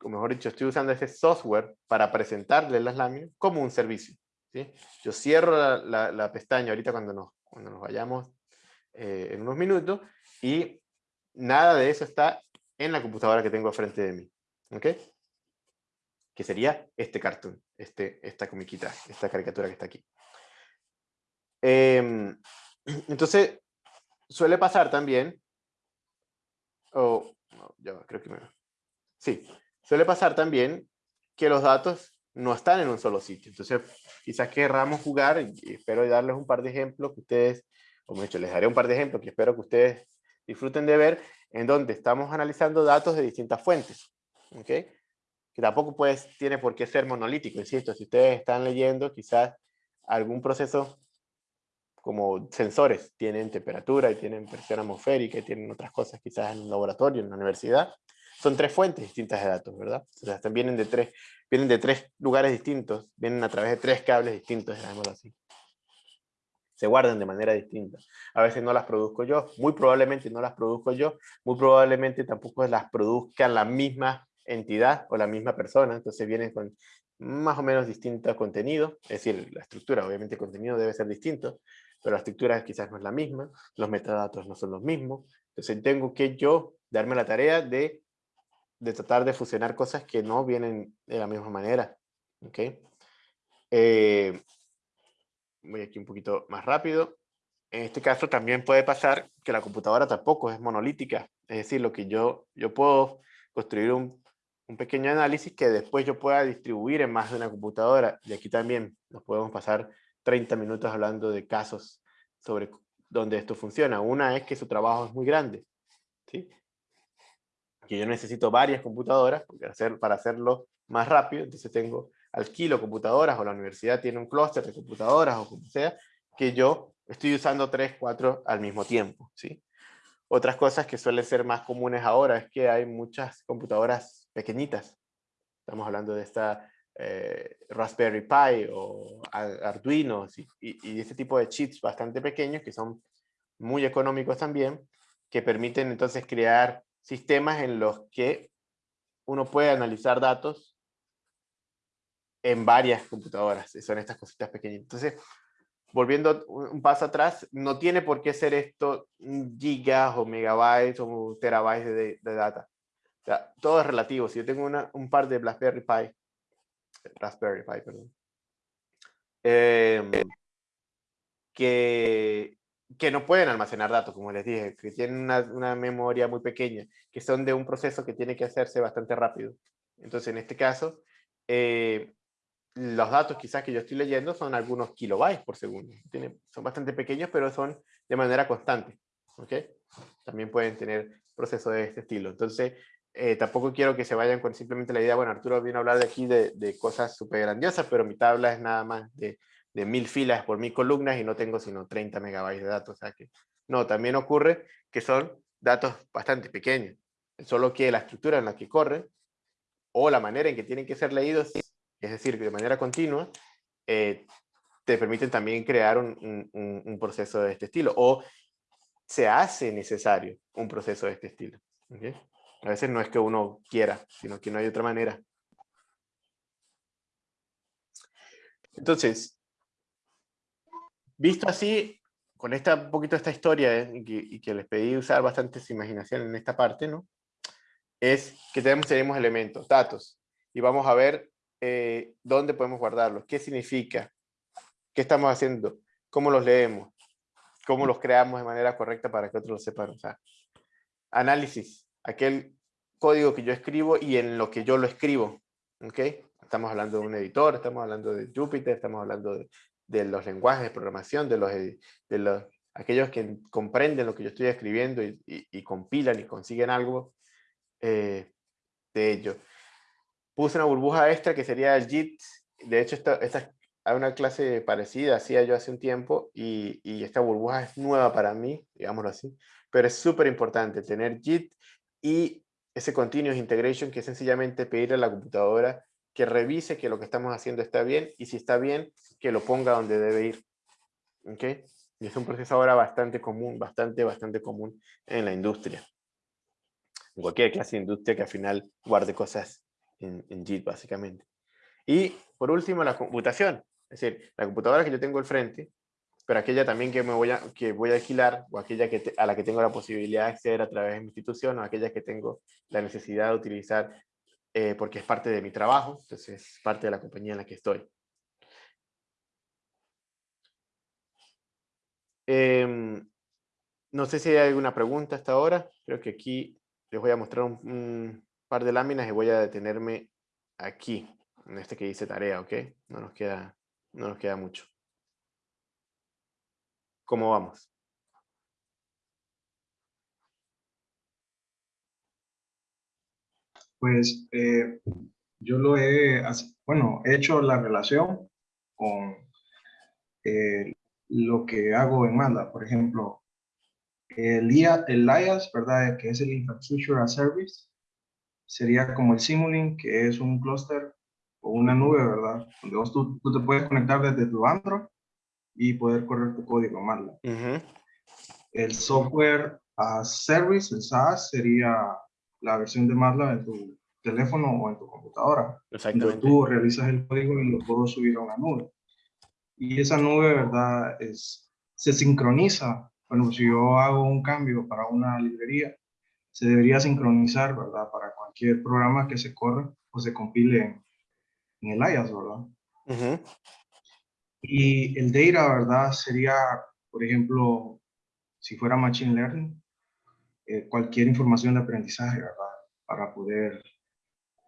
o mejor dicho, estoy usando ese software para presentarle las láminas como un servicio. ¿sí? Yo cierro la, pestaña ahorita cuando nos, cuando nos vayamos eh, en unos minutos y nada de eso está en la computadora que tengo frente de mí. ¿Ok? Que sería este cartoon, este, esta comiquita, esta caricatura que está aquí. Eh, entonces, suele pasar también, o, ya creo que me... Sí, suele pasar también que los datos no están en un solo sitio. Entonces, quizás querramos jugar, y espero darles un par de ejemplos que ustedes, o de hecho, les daré un par de ejemplos que espero que ustedes disfruten de ver, en donde estamos analizando datos de distintas fuentes. ¿ok? Que tampoco pues, tiene por qué ser monolítico, insisto, si ustedes están leyendo quizás algún proceso como sensores, tienen temperatura y tienen presión atmosférica y tienen otras cosas quizás en un laboratorio, en la universidad. Son tres fuentes distintas de datos, ¿verdad? O sea, vienen de tres, vienen de tres lugares distintos, vienen a través de tres cables distintos, llamémoslo así. Se guardan de manera distinta. A veces no las produzco yo, muy probablemente no las produzco yo, muy probablemente tampoco las produzca la misma entidad o la misma persona, entonces vienen con más o menos distinto contenido, es decir, la estructura, obviamente el contenido debe ser distinto, pero la estructura quizás no es la misma, los metadatos no son los mismos, entonces tengo que yo darme la tarea de, de tratar de fusionar cosas que no vienen de la misma manera. ¿okay? Eh, voy aquí un poquito más rápido. En este caso también puede pasar que la computadora tampoco es monolítica, es decir, lo que yo, yo puedo construir un, un pequeño análisis que después yo pueda distribuir en más de una computadora, y aquí también nos podemos pasar 30 minutos hablando de casos sobre donde esto funciona. Una es que su trabajo es muy grande, ¿sí? que yo necesito varias computadoras para hacerlo más rápido, entonces tengo alquilo computadoras o la universidad tiene un clúster de computadoras o como sea, que yo estoy usando tres, cuatro al mismo tiempo. ¿sí? Otras cosas que suelen ser más comunes ahora es que hay muchas computadoras pequeñitas. Estamos hablando de esta eh, Raspberry Pi o Arduino y, y, ese tipo de chips bastante pequeños que son muy económicos también, que permiten entonces crear sistemas en los que uno puede analizar datos en varias computadoras, son estas cositas pequeñas. Entonces, volviendo un paso atrás, no tiene por qué ser esto gigas o megabytes o terabytes de, de data. O todo es relativo. Si yo tengo un par de Raspberry Pi Raspberry Pi, perdón. Que, que no pueden almacenar datos, como les dije, que tienen una, una, memoria muy pequeña, que son de un proceso que tiene que hacerse bastante rápido. Entonces, en este caso, eh, los datos quizás que yo estoy leyendo son algunos kilobytes por segundo. Tiene, son bastante pequeños, pero son de manera constante. ¿ok? También pueden tener procesos de este estilo. Entonces, eh, tampoco quiero que se vayan con simplemente la idea, bueno, Arturo viene a hablar de aquí de, de cosas súper grandiosas, pero mi tabla es nada más de, de, mil filas por mil columnas y no tengo sino 30 megabytes de datos. O sea que, no, también ocurre que son datos bastante pequeños. Solo que la estructura en la que corre o la manera en que tienen que ser leídos, es decir, de manera continua, eh, te permiten también crear un, un, proceso de este estilo. O se hace necesario un proceso de este estilo. ¿ok? A veces no es que uno quiera, sino que no hay otra manera. Entonces, visto así, con esta poquito esta historia eh, y, que, les pedí usar bastante su imaginación en esta parte, ¿no? Es que tenemos, tenemos elementos, datos, y vamos a ver eh, dónde podemos guardarlos, qué significa, qué estamos haciendo, cómo los leemos, cómo los creamos de manera correcta para que otros lo sepan usar. Análisis, aquel código que yo escribo y en lo que yo lo escribo, ¿ok? Estamos hablando de un editor, estamos hablando de Jupyter, estamos hablando de, los lenguajes de programación, de los, de los aquellos que comprenden lo que yo estoy escribiendo y compilan y consiguen algo eh, de ello. Puse una burbuja extra que sería el JIT. De hecho, esta, esta, hay una clase parecida, hacía yo hace un tiempo, y, y esta burbuja es nueva para mí, digámoslo así, pero es súper importante tener JIT y ese Continuous Integration, que es sencillamente pedirle a la computadora que revise que lo que estamos haciendo está bien, y si está bien, que lo ponga donde debe ir. ¿Ok? Y es un proceso ahora bastante común, bastante, bastante común en la industria. En cualquier clase de industria que al final guarde cosas en, en JIT, básicamente. Y, por último, la computación. Es decir, la computadora que yo tengo al frente, pero aquella también que, me voy, a, que voy a alquilar, o aquella que a la que tengo la posibilidad de acceder a través de mi institución, o aquella que tengo la necesidad de utilizar eh, porque es parte de mi trabajo, entonces es parte de la compañía en la que estoy. Eh, no sé si hay alguna pregunta hasta ahora. Creo que aquí les voy a mostrar un, un, par de láminas y voy a detenerme aquí, en este que dice tarea, ¿ok? No nos queda, no nos queda mucho. ¿Cómo vamos? Pues eh, yo lo he, bueno, he hecho la relación con eh, lo que hago en MATLAB. Por ejemplo, el, IA, el IaaS, ¿verdad? Que es el Infrastructure as Service, sería como el Simulink, que es un clúster o una nube, ¿verdad? Donde vos tú, te puedes conectar desde tu Android y poder correr tu código en MATLAB. Uh -huh. El Software as Service, el SaaS, sería la versión de MATLAB en tu teléfono o en tu computadora. Exactamente. Donde tú realizas el código y lo puedo subir a una nube. Y esa nube, ¿verdad? Es, se sincroniza. Bueno, si yo hago un cambio para una librería, se debería sincronizar, ¿verdad? Para cualquier programa que se corra o se compile en, en el IaaS, ¿verdad? Uh -huh. Y el data, ¿verdad? Sería, por ejemplo, si fuera Machine Learning, eh, cualquier información de aprendizaje, ¿verdad? Para poder...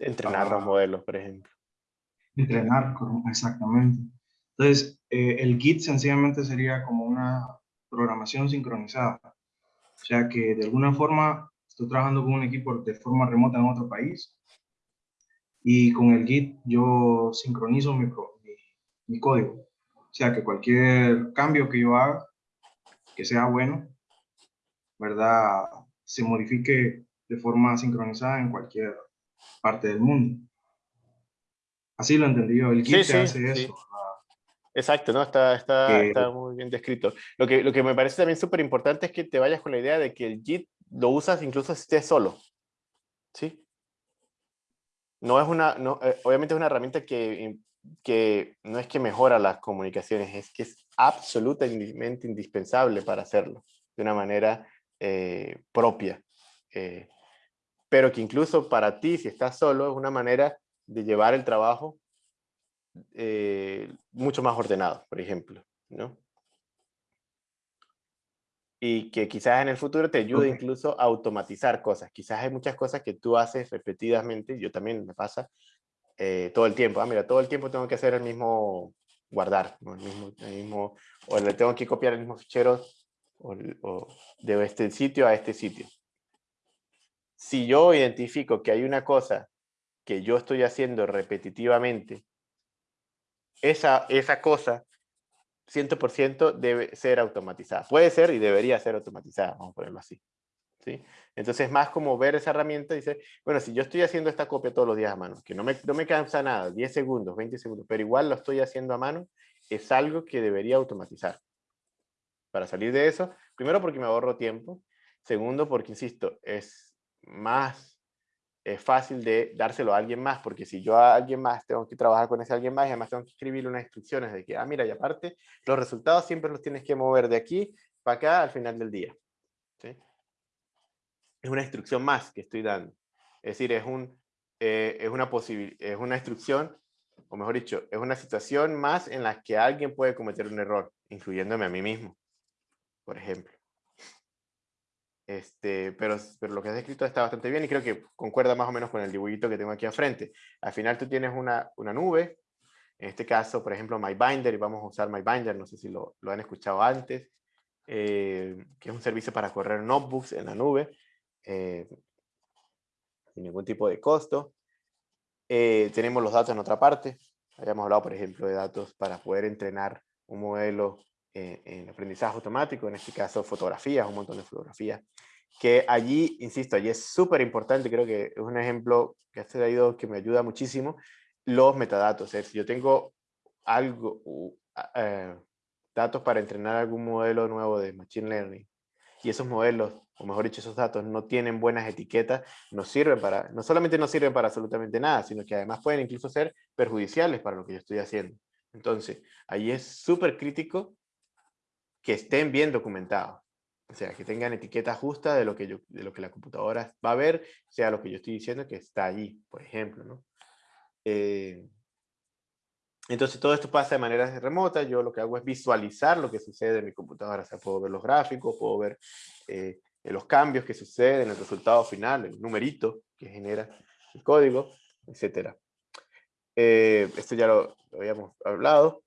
Entrenar para, los modelos, por ejemplo. Entrenar, exactamente. Entonces, eh, el Git sencillamente sería como una programación sincronizada. O sea que de alguna forma estoy trabajando con un equipo de forma remota en otro país y con el Git yo sincronizo mi, mi, mi código. O sea que cualquier cambio que yo haga, que sea bueno, ¿verdad? Se modifique de forma sincronizada en cualquier parte del mundo. Así lo entendí yo. El Git sí, sí, hace sí. eso. Exacto, ¿no? Está, está, está muy bien descrito. Lo que, lo que me parece también súper importante es que te vayas con la idea de que el Git lo usas incluso si estés solo. ¿Sí? No es una, no, eh, obviamente es una herramienta que, que no es que mejora las comunicaciones, es que es absolutamente indispensable para hacerlo de una manera eh, propia. Eh, pero que incluso para ti, si estás solo, es una manera de llevar el trabajo eh, mucho más ordenado, por ejemplo, ¿no? Y que quizás en el futuro te ayude incluso a automatizar cosas. Quizás hay muchas cosas que tú haces repetidamente, yo también me pasa, eh, todo el tiempo. Ah, mira, todo el tiempo tengo que hacer el mismo guardar, el, mismo, el mismo, o le tengo que copiar el mismo fichero o, o de este sitio a este sitio. Si yo identifico que hay una cosa que yo estoy haciendo repetitivamente esa, esa cosa 100% debe ser automatizada. Puede ser y debería ser automatizada, vamos a ponerlo así. ¿Sí? Entonces, más como ver esa herramienta, dice, bueno, si yo estoy haciendo esta copia todos los días a mano, que no me, no me cansa nada, 10 segundos, 20 segundos, pero igual lo estoy haciendo a mano, es algo que debería automatizar. Para salir de eso, primero porque me ahorro tiempo, segundo porque, insisto, es más eh, fácil de dárselo a alguien más, porque si yo a alguien más tengo que trabajar con ese alguien más y además tengo que escribir unas instrucciones de que, ah, mira, y aparte, los resultados siempre los tienes que mover de aquí para acá al final del día. Es una instrucción más que estoy dando. Es decir, es, un, eh, es, una es una instrucción, o mejor dicho, es una situación más en la que alguien puede cometer un error, incluyéndome a mí mismo, por ejemplo. Este, pero, pero lo que has escrito está bastante bien y creo que concuerda más o menos con el dibujito que tengo aquí al frente. Al final tú tienes una, una nube, en este caso, por ejemplo, MyBinder, y vamos a usar MyBinder, no sé si lo, lo han escuchado antes, eh, que es un servicio para correr notebooks en la nube, eh, sin ningún tipo de costo. Eh, tenemos los datos en otra parte, habíamos hablado, por ejemplo, de datos para poder entrenar un modelo en aprendizaje automático, en este caso fotografías, un montón de fotografías, que allí, insisto, allí es súper importante, creo que es un ejemplo que ha traído que me ayuda muchísimo, los metadatos. Es decir, yo tengo algo, eh, datos para entrenar algún modelo nuevo de Machine Learning, y esos modelos, o mejor dicho, esos datos no tienen buenas etiquetas, no sirven para, no solamente no sirven para absolutamente nada, sino que además pueden incluso ser perjudiciales para lo que yo estoy haciendo. Entonces, ahí es súper crítico que estén bien documentados. O sea, que tengan etiqueta justa de lo que, yo, de lo que la computadora va a ver, sea lo que yo estoy diciendo que está allí, por ejemplo. ¿no? Eh, entonces todo esto pasa de manera remota, yo lo que hago es visualizar lo que sucede en mi computadora, o sea, puedo ver los gráficos, puedo ver eh, los cambios que suceden, en el resultado final, el numerito que genera el código, etc. Eh, esto ya lo, lo habíamos hablado.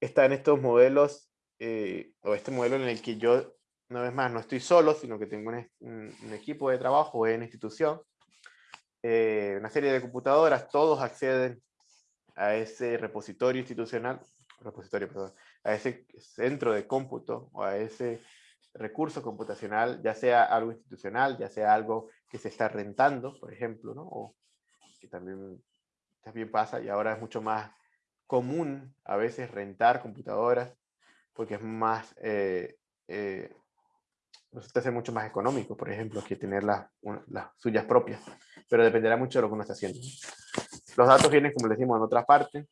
Están estos modelos eh, o este modelo en el que yo, una vez más, no estoy solo, sino que tengo un, equipo de trabajo en institución, eh, una serie de computadoras, todos acceden a ese repositorio institucional, repositorio, perdón, a ese centro de cómputo o a ese recurso computacional, ya sea algo institucional, ya sea algo que se está rentando, por ejemplo, ¿no? o que también, también pasa y ahora es mucho más común a veces rentar computadoras porque es más, eh, eh, resulta ser mucho más económico, por ejemplo, que tener las, las suyas propias, pero dependerá mucho de lo que uno está haciendo. Los datos vienen, como le decimos, en otras partes.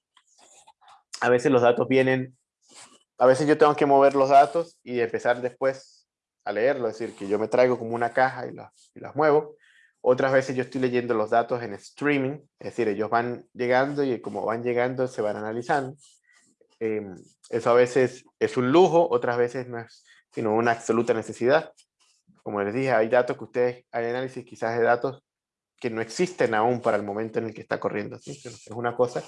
A veces los datos vienen, a veces yo tengo que mover los datos y empezar después a leerlo, es decir, que yo me traigo como una caja y las, y las muevo. Otras veces yo estoy leyendo los datos en streaming, es decir, ellos van llegando y como van llegando se van analizando. Em, eso a veces es un lujo, otras veces no es sino una absoluta necesidad. Como les dije, hay datos que ustedes, hay análisis quizás de datos que no existen aún para el momento en el que está corriendo. Es una cosa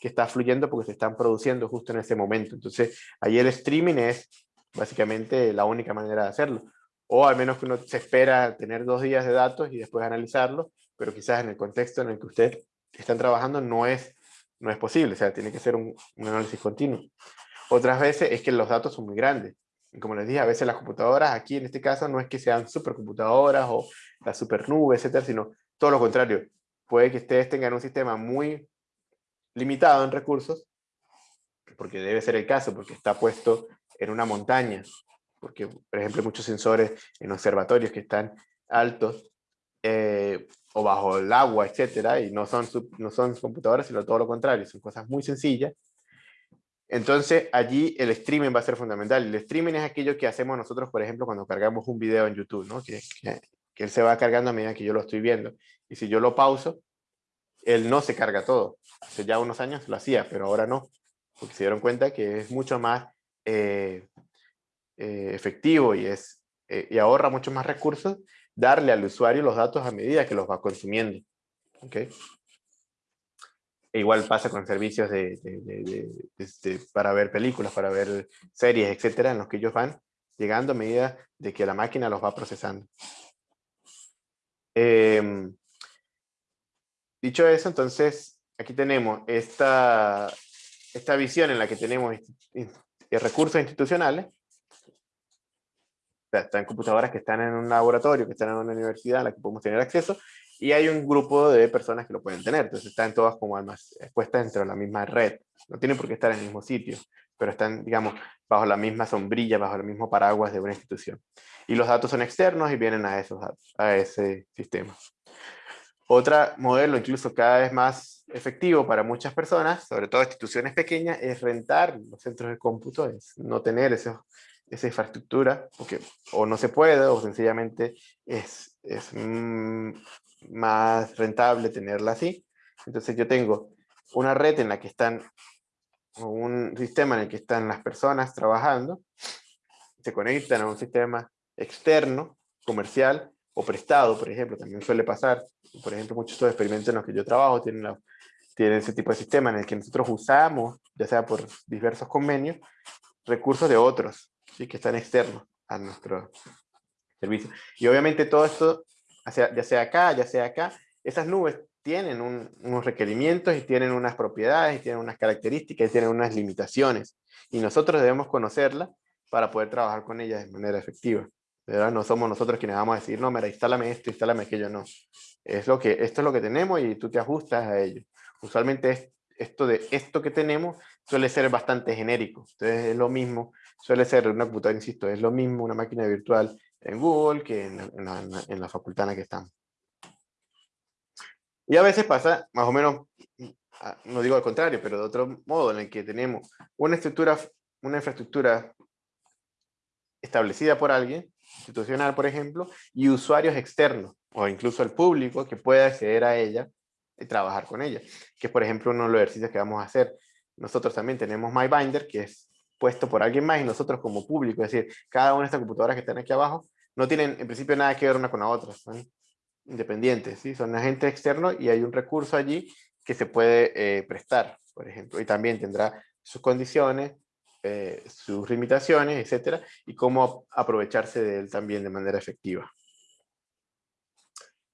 que está fluyendo porque se están produciendo justo en ese momento. Entonces, ahí el streaming es básicamente la única manera de hacerlo. O al menos que uno se espera tener dos días de datos y después analizarlo, pero quizás en el contexto en el que ustedes están trabajando no es no es posible, o sea, tiene que ser un, análisis continuo. Otras veces es que los datos son muy grandes. Y como les dije, a veces las computadoras, aquí en este caso, no es que sean supercomputadoras o la supernube, etcétera, sino todo lo contrario. Puede que ustedes tengan un sistema muy limitado en recursos, porque debe ser el caso, porque está puesto en una montaña, porque, por ejemplo, muchos sensores en observatorios que están altos, eh, o bajo el agua, etcétera, y no son, no son computadoras, sino todo lo contrario, son cosas muy sencillas. Entonces, allí el streaming va a ser fundamental. El streaming es aquello que hacemos nosotros, por ejemplo, cuando cargamos un video en YouTube, ¿no? que, que, él se va cargando a medida que yo lo estoy viendo. Y si yo lo pauso, él no se carga todo. Hace ya unos años lo hacía, pero ahora no, porque se dieron cuenta que es mucho más eh, eh, efectivo y, es, eh, y ahorra mucho más recursos darle al usuario los datos a medida que los va consumiendo. ¿okay? E igual pasa con servicios de, este, para ver películas, para ver series, etcétera, en los que ellos van llegando a medida de que la máquina los va procesando. Dicho eso, entonces, aquí tenemos esta, esta visión en la que tenemos recursos institucionales, están computadoras que están en un laboratorio, que están en una universidad a la que podemos tener acceso, y hay un grupo de personas que lo pueden tener, entonces están todas como almas expuestas dentro de la misma red, no tienen por qué estar en el mismo sitio, pero están, digamos, bajo la misma sombrilla, bajo el mismo paraguas de una institución. Y los datos son externos y vienen a esos a ese sistema. Otro modelo, incluso cada vez más efectivo para muchas personas, sobre todo instituciones pequeñas, es rentar los centros de cómputo, es no tener esa infraestructura, porque o no se puede, o sencillamente es, es mm, más rentable tenerla así. Entonces yo tengo una red en la que están, o un sistema en el que están las personas trabajando, se conectan a un sistema externo, comercial, o prestado, por ejemplo, también suele pasar. Por ejemplo, muchos de los experimentos en los que yo trabajo tienen, la, ese tipo de sistema en el que nosotros usamos, ya sea por diversos convenios, recursos de otros, ¿sí? que están externos a nuestro servicio. Y obviamente todo esto, ya sea acá, ya sea acá, esas nubes tienen unos requerimientos y tienen unas propiedades, tienen unas características, y tienen unas limitaciones. Y nosotros debemos conocerlas para poder trabajar con ellas de manera efectiva. No somos nosotros quienes vamos a decir, no, mira, instálame esto, instálame aquello, no. Es lo que, esto es lo que tenemos y tú te ajustas a ello. Usualmente esto de esto que tenemos suele ser bastante genérico. Entonces es lo mismo, suele ser una computadora, insisto, es lo mismo una máquina virtual en Google que en, la, en la facultad en la que estamos. Y a veces pasa, más o menos, no digo al contrario, pero de otro modo, en el que tenemos una estructura, una infraestructura establecida por alguien, institucional, por ejemplo, y usuarios externos, o incluso el público que pueda acceder a ella y trabajar con ella, que es, por ejemplo, uno de los ejercicios que vamos a hacer. Nosotros también tenemos MyBinder, que es puesto por alguien más, y nosotros como público, es decir, cada una de estas computadoras que están aquí abajo, no tienen en principio nada que ver una con la otra, son independientes, ¿sí? son agentes externos y hay un recurso allí que se puede eh, prestar, por ejemplo, y también tendrá sus condiciones, eh, sus limitaciones, etcétera, y cómo aprovecharse de él también de manera efectiva.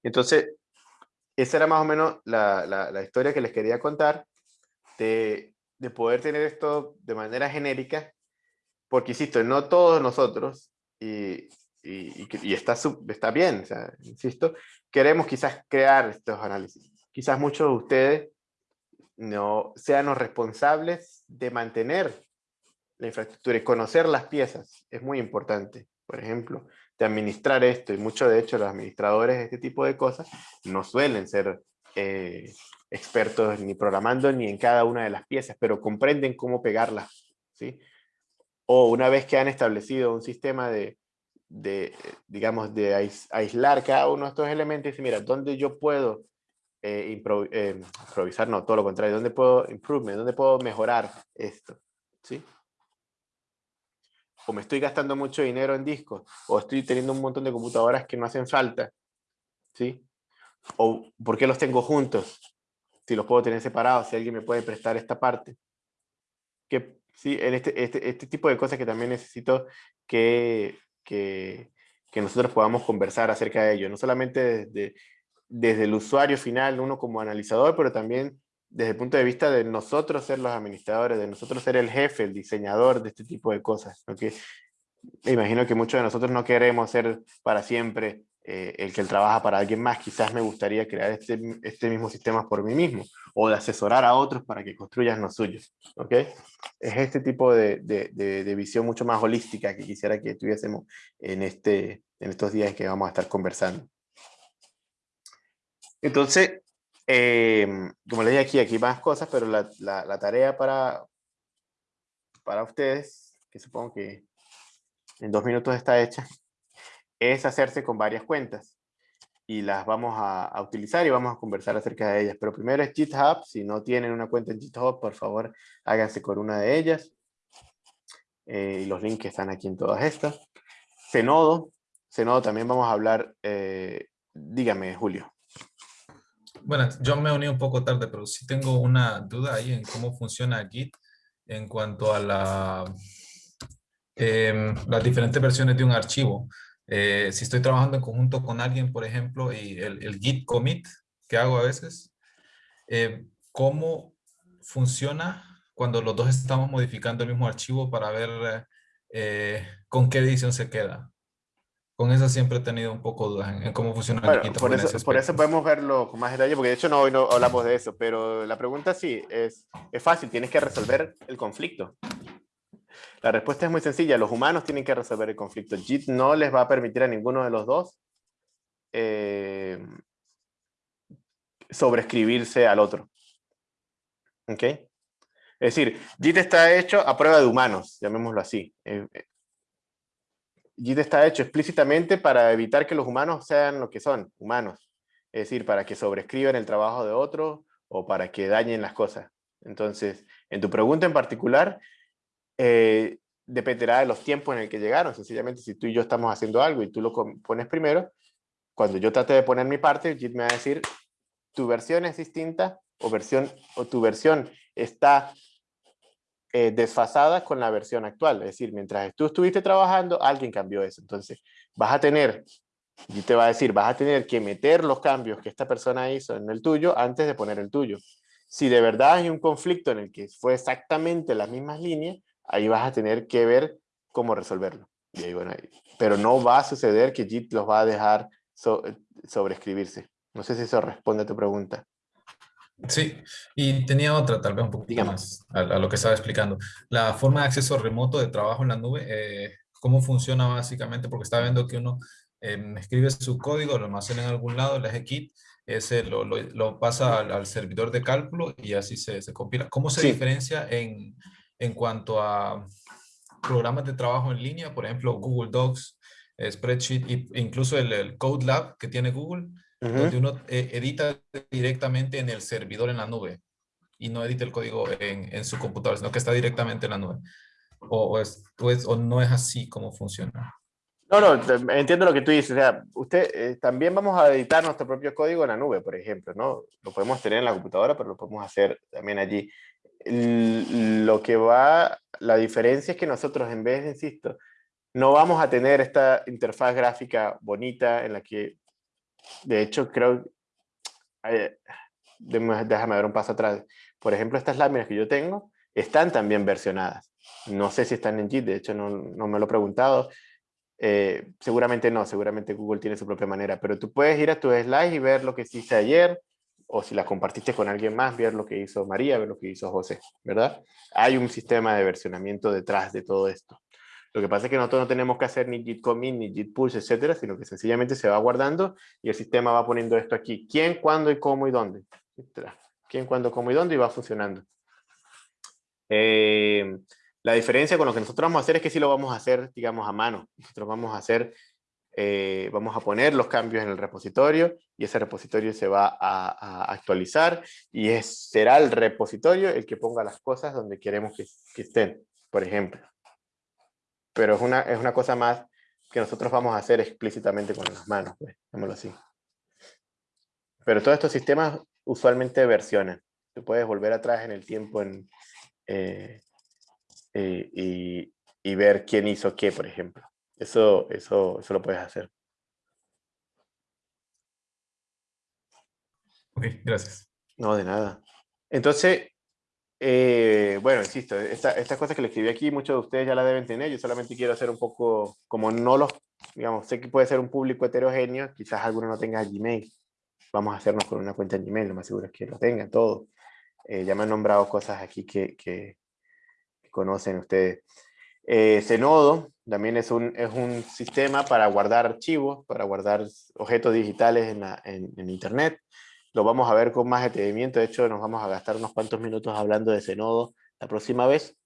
Entonces, esa era más o menos la, la, historia que les quería contar de, de, poder tener esto de manera genérica, porque insisto, no todos nosotros, y, y, y está, está bien, insisto, queremos quizás crear estos análisis. Quizás muchos de ustedes no sean los responsables de mantener la infraestructura y conocer las piezas es muy importante. Por ejemplo, de administrar esto, y muchos de hecho los administradores de este tipo de cosas no suelen ser eh, expertos ni programando ni en cada una de las piezas, pero comprenden cómo pegarlas. ¿sí? O una vez que han establecido un sistema de, de digamos, de aislar cada uno de estos elementos, y mira, ¿dónde yo puedo eh, eh, improvisar? No, todo lo contrario, ¿dónde puedo improvement? ¿Dónde puedo mejorar esto? ¿Sí? O me estoy gastando mucho dinero en discos, o estoy teniendo un montón de computadoras que no hacen falta, ¿sí? O ¿por qué los tengo juntos? Si los puedo tener separados, si alguien me puede prestar esta parte. Que, sí, este, este, este tipo de cosas que también necesito que, que, que, nosotros podamos conversar acerca de ello, no solamente desde, desde el usuario final, uno como analizador, pero también desde el punto de vista de nosotros ser los administradores, de nosotros ser el jefe, el diseñador de este tipo de cosas. Me imagino que muchos de nosotros no queremos ser para siempre eh, el que trabaja para alguien más. Quizás me gustaría crear este, este mismo sistema por mí mismo o de asesorar a otros para que construyan los suyos. ¿ok? Es este tipo de, de, de, visión mucho más holística que quisiera que tuviésemos en, este, en estos días que vamos a estar conversando. Entonces, Em, como les dije aquí, aquí más cosas, pero la, tarea para, para ustedes, que supongo que en dos minutos está hecha, es hacerse con varias cuentas y las vamos a, a, utilizar y vamos a conversar acerca de ellas. Pero primero es GitHub, si no tienen una cuenta en GitHub, por favor, háganse con una de ellas. Eh, y los links están aquí en todas estas. Zenodo, Zenodo también vamos a hablar, eh, dígame Julio. Bueno, yo me uní un poco tarde, pero sí tengo una duda ahí en cómo funciona Git en cuanto a la, em, las diferentes versiones de un archivo. Eh, si estoy trabajando en conjunto con alguien, por ejemplo, y el, Git commit que hago a veces, eh, ¿cómo funciona cuando los dos estamos modificando el mismo archivo para ver eh, con qué edición se queda? Con esa siempre he tenido un poco dudas en, cómo funciona bueno, Git por eso, por eso podemos verlo con más detalle, porque de hecho no, hoy no hablamos de eso, pero la pregunta sí, es, es fácil, tienes que resolver el conflicto. La respuesta es muy sencilla, los humanos tienen que resolver el conflicto. JIT no les va a permitir a ninguno de los dos eh, sobreescribirse al otro. ¿Ok? Es decir, JIT está hecho a prueba de humanos, llamémoslo así. Eh, JIT está hecho explícitamente para evitar que los humanos sean lo que son, humanos. Es decir, para que sobrescriban el trabajo de otro o para que dañen las cosas. Entonces, en tu pregunta en particular, eh, dependerá de los tiempos en el que llegaron. Sencillamente, si tú y yo estamos haciendo algo y tú lo pones primero, cuando yo trate de poner mi parte, JIT me va a decir, tu versión es distinta o, versión, o tu versión está eh, desfasada con la versión actual. Es decir, mientras tú estuviste trabajando, alguien cambió eso. Entonces, vas a tener, y te va a decir, vas a tener que meter los cambios que esta persona hizo en el tuyo antes de poner el tuyo. Si de verdad hay un conflicto en el que fue exactamente las mismas líneas, ahí vas a tener que ver cómo resolverlo. Pero no va a suceder que JIT los va a dejar so- sobreescribirse. No sé si eso responde a tu pregunta. Sí, y tenía otra, tal vez un poquito Dígame. más a, a lo que estaba explicando. La forma de acceso remoto de trabajo en la nube, eh, ¿cómo funciona básicamente? Porque estaba viendo que uno em, escribe su código, lo almacena en algún lado, le hace Git, ese lo, lo, lo pasa al, al servidor de cálculo y así se, se compila. ¿Cómo se Sí. diferencia en, en cuanto a programas de trabajo en línea? Por ejemplo, Google Docs, eh, Spreadsheet, e incluso el, el Code Lab que tiene Google Ujú. donde uno eh, edita directamente en el servidor en la nube y no edita el código en, en su computadora, sino que está directamente en la nube. O, o es, o es- o no es así como funciona. No, no, entiendo lo que tú dices. O sea, usted, eh, también vamos a editar nuestro propio código en la nube, por ejemplo, ¿no? Lo podemos tener en la computadora, pero lo podemos hacer también allí. L- Lo que va, la diferencia es que nosotros, en vez, insisto, no vamos a tener esta interfaz gráfica bonita en la que, de hecho, creo, eh, déjame dar un paso atrás. Por ejemplo, estas láminas que yo tengo están también versionadas. No sé si están en JIT, de hecho no, no me lo he preguntado. Eh, seguramente no, seguramente Google tiene su propia manera, pero tú puedes ir a tus slides y ver lo que hiciste ayer, o si la compartiste con alguien más, ver lo que hizo María, ver lo que hizo José, ¿verdad? Hay un sistema de versionamiento detrás de todo esto. Lo que pasa es que nosotros no tenemos que hacer ni git commit, ni git push, etcétera, sino que sencillamente se va guardando y el sistema va poniendo esto aquí. ¿Quién, cuándo y cómo y dónde? ¿Quién, cuándo, cómo y dónde? Y va funcionando. Eh, la diferencia con lo que nosotros vamos a hacer es que sí lo vamos a hacer, digamos, a mano. Nosotros vamos a hacer, eh, vamos a poner los cambios en el repositorio y ese repositorio se va a, a actualizar y es, será el repositorio el que ponga las cosas donde queremos que, que estén, por ejemplo. Pero es una, es una cosa más que nosotros vamos a hacer explícitamente con las manos, pues, así. Pero todos estos sistemas usualmente versionan. Tú puedes volver atrás en el tiempo en, eh, eh, y, y ver quién hizo qué, por ejemplo. Eso, eso, eso lo puedes hacer. Ok, gracias. No, de nada. Entonces, eh, bueno, insisto, esta, estas cosas que le escribí aquí, muchos de ustedes ya la deben tener. Yo solamente quiero hacer un poco, como no los, digamos, sé que puede ser un público heterogéneo, quizás alguno no tenga Gmail. Vamos a hacernos con una cuenta en Gmail, lo más seguro es que lo tengan todo. Eh, ya me han nombrado cosas aquí que, conocen ustedes. Eh, Zenodo también es un, es un sistema para guardar archivos, para guardar objetos digitales en, en Internet. Lo vamos a ver con más detenimiento. De hecho, nos vamos a gastar unos cuantos minutos hablando de Zenodo la próxima vez.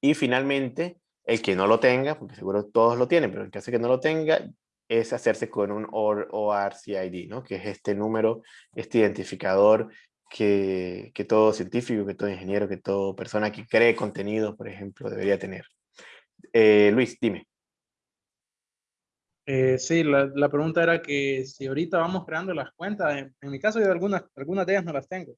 Y finalmente, el que no lo tenga, porque seguro todos lo tienen, pero en caso de que no lo tenga, es hacerse con un OR, ORCID, ¿no? que es este número, este identificador que, que todo científico, que todo ingeniero, que toda persona que cree contenido, por ejemplo, debería tener. Eh, Luis, dime. Eh, sí, la, la, pregunta era que si ahorita vamos creando las cuentas, en, en mi caso yo algunas, algunas de ellas no las tengo.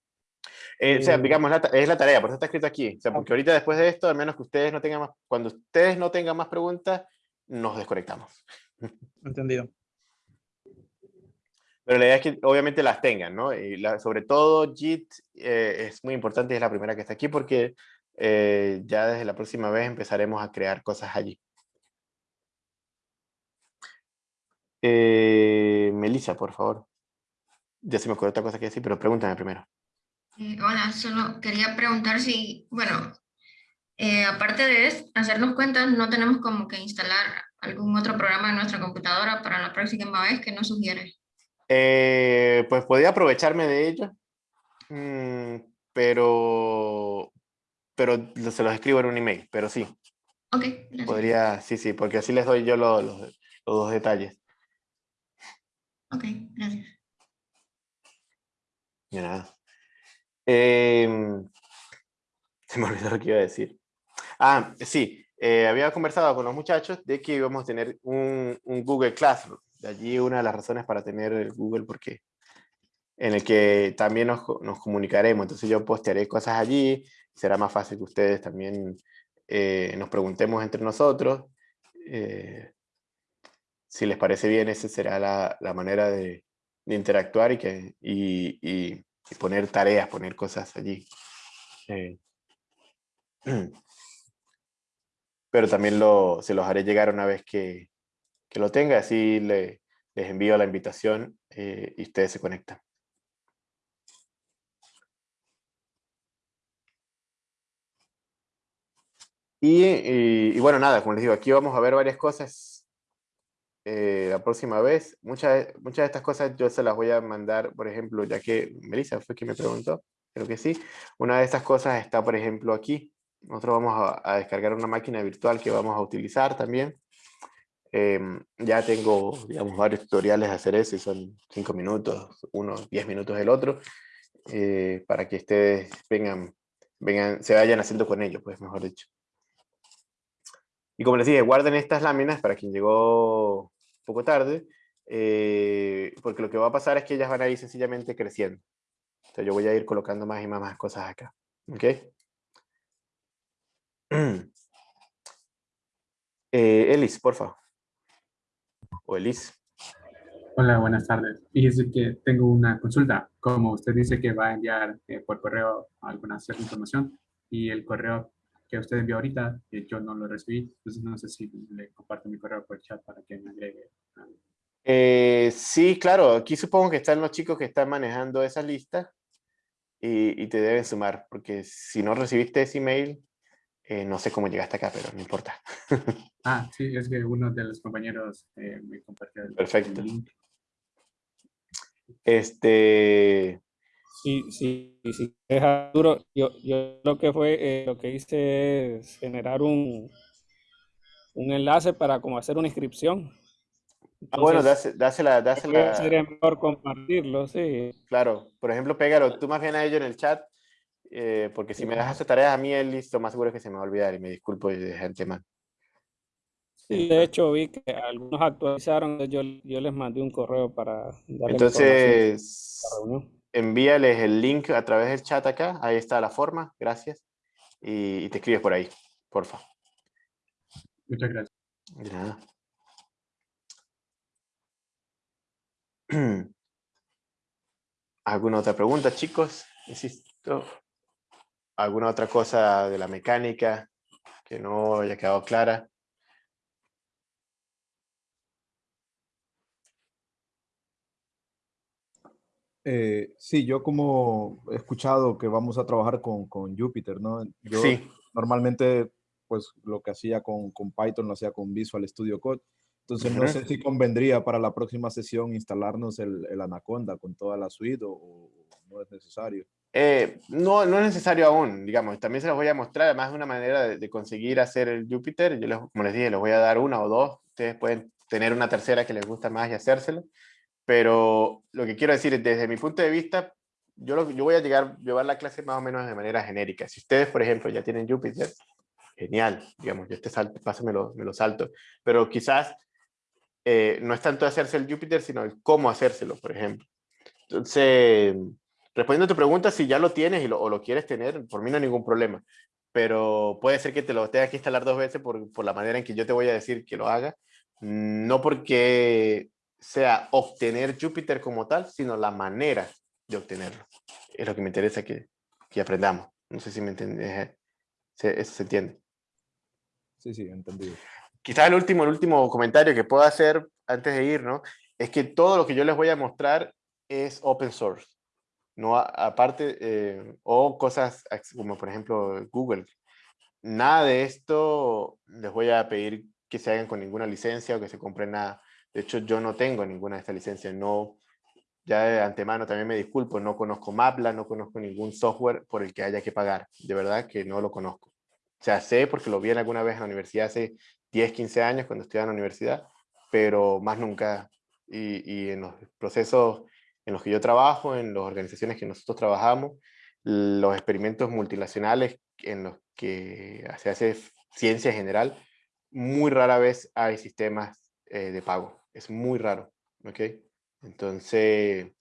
Eh, o sea, digamos, la, es la tarea, por eso está escrito aquí. O sea, porque ahorita después de esto, al menos que ustedes no tengan más, cuando ustedes no tengan más preguntas, nos desconectamos. Entendido. Pero la idea es que obviamente las tengan, ¿no? Y la, sobre todo JIT eh, es muy importante, es la primera que está aquí porque eh, ya desde la próxima vez empezaremos a crear cosas allí. Eh, Melissa, por favor. Ya se me ocurrió otra cosa que decir, pero pregúntame primero. Eh, hola, solo quería preguntar si, bueno, eh, aparte de hacernos cuentas, no tenemos como que instalar algún otro programa en nuestra computadora para la próxima vez que nos sugiere. Eh, pues podría aprovecharme de ello, mm, pero, pero se los escribo en un email, pero sí, Ok, gracias. podría, sí, sí, porque así les doy yo lo- los, los dos detalles. Ok, gracias. De nada. Em, se me olvidó lo que iba a decir. Ah, sí, eh, había conversado con los muchachos de que íbamos a tener un, un Google Classroom. De allí una de las razones para tener el Google, porque en el que también nos, nos comunicaremos. Entonces yo postearé cosas allí, será más fácil que ustedes también eh, nos preguntemos entre nosotros. Eh, si les parece bien, esa será la, la manera de, de interactuar y, que, y, y- y poner tareas, poner cosas allí. Eh, pero también lo, se los haré llegar una vez que, que lo tenga, así le- les envío la invitación eh, y ustedes se conectan. Y, y- y bueno, nada, como les digo, aquí vamos a ver varias cosas eh, la próxima vez. Muchas, muchas de estas cosas yo se las voy a mandar, por ejemplo, ya que Melissa fue quien me preguntó, creo que sí. Una de estas cosas está, por ejemplo, aquí. Nosotros vamos a, descargar una máquina virtual que vamos a utilizar también. Em, ya tengo, digamos, varios tutoriales de hacer eso son cinco minutos, uno, diez minutos el otro, eh, para que ustedes vengan, vengan, se vayan haciendo con ello, pues mejor dicho. Y como les dije, guarden estas láminas para quien llegó un poco tarde, eh, porque lo que va a pasar es que ellas van a ir sencillamente creciendo. Entonces yo voy a ir colocando más y más, más cosas acá. ¿Ok? Eh, Elis, por favor. O Elis. Hola, buenas tardes. Fíjese que tengo una consulta. Como usted dice que va a enviar eh, por correo alguna cierta información y el correo que usted envió ahorita, yo no lo recibí, entonces no sé si le comparto mi correo por chat para que me agregue. Eh, sí, claro, aquí supongo que están los chicos que están manejando esa lista y, y te deben sumar, porque si no recibiste ese email, eh, no sé cómo llegaste acá, pero no importa. Ah, sí, es que uno de los compañeros eh, me compartió el, Perfecto. el link. Este, Sí, sí, sí, deja duro. Yo, yo lo que fue, eh, lo que hice es generar un, un enlace para como hacer una inscripción. ah, bueno, dásela, dásela, sería mejor compartirlo, sí. claro. Por ejemplo, pégalo tú más bien a ello en el chat, eh, porque si me das hacer tareas a mí, Elis, lo más seguro es que se me va a olvidar y me disculpo de antemano. Sí, de hecho vi que algunos actualizaron, yo, yo les mandé un correo para darle Entonces, la reunión. Envíales el link a través del chat acá, ahí está la forma, gracias, y, y te escribes por ahí, porfa. Muchas gracias. De nada. ¿Alguna otra pregunta, chicos? Insisto. ¿Alguna otra cosa de la mecánica que no haya quedado clara? Eh, sí, yo como he escuchado que vamos a trabajar con, con Jupyter, ¿no? Yo Sí. normalmente, pues lo que hacía con, con Python lo hacía con Visual Studio Code. Entonces, no Ujú. sé si convendría para la próxima sesión instalarnos el, el Anaconda con toda la suite o, o no es necesario. Eh, no, no es necesario aún, digamos, también se los voy a mostrar, además de una manera de, de conseguir hacer el Jupyter, yo les, como les dije, les voy a dar una o dos, ustedes pueden tener una tercera que les gusta más y hacérselo, pero lo que quiero decir es, desde mi punto de vista, yo, lo- yo voy a llegar, llevar la clase más o menos de manera genérica. Si ustedes, por ejemplo, ya tienen Jupyter, genial, digamos, yo este salto, paso me lo, me lo salto, pero quizás eh, no es tanto hacerse el Jupyter, sino el cómo hacérselo, por ejemplo. Entonces, respondiendo a tu pregunta, si ya lo tienes y lo, o lo quieres tener, por mí no hay ningún problema. Pero puede ser que te lo tengas que instalar dos veces por, por la manera en que yo te voy a decir que lo haga. No porque sea obtener Jupyter como tal, sino la manera de obtenerlo. Es lo que me interesa que, que aprendamos. No sé si me entiendes. Eso se entiende. Sí, sí, entendido. Quizás el último, el último comentario que puedo hacer antes de ir, ¿no? Es que todo lo que yo les voy a mostrar es open source. No, aparte, eh, o cosas como por ejemplo Google. Nada de esto les voy a pedir que se hagan con ninguna licencia o que se compren nada. De hecho, yo no tengo ninguna de estas licencias. No, ya de antemano también me disculpo, no conozco Mapla, no conozco ningún software por el que haya que pagar. De verdad que no lo conozco. O sea, sé porque lo vi en alguna vez en la universidad hace 10, 15 años cuando estudiaba en la universidad, pero más nunca. Y, y en los procesos en los que yo trabajo, en las organizaciones que nosotros trabajamos, los experimentos multinacionales en los que se hace ciencia en general, muy rara vez hay sistemas eh, de pago. Es muy raro. ¿ok? Entonces,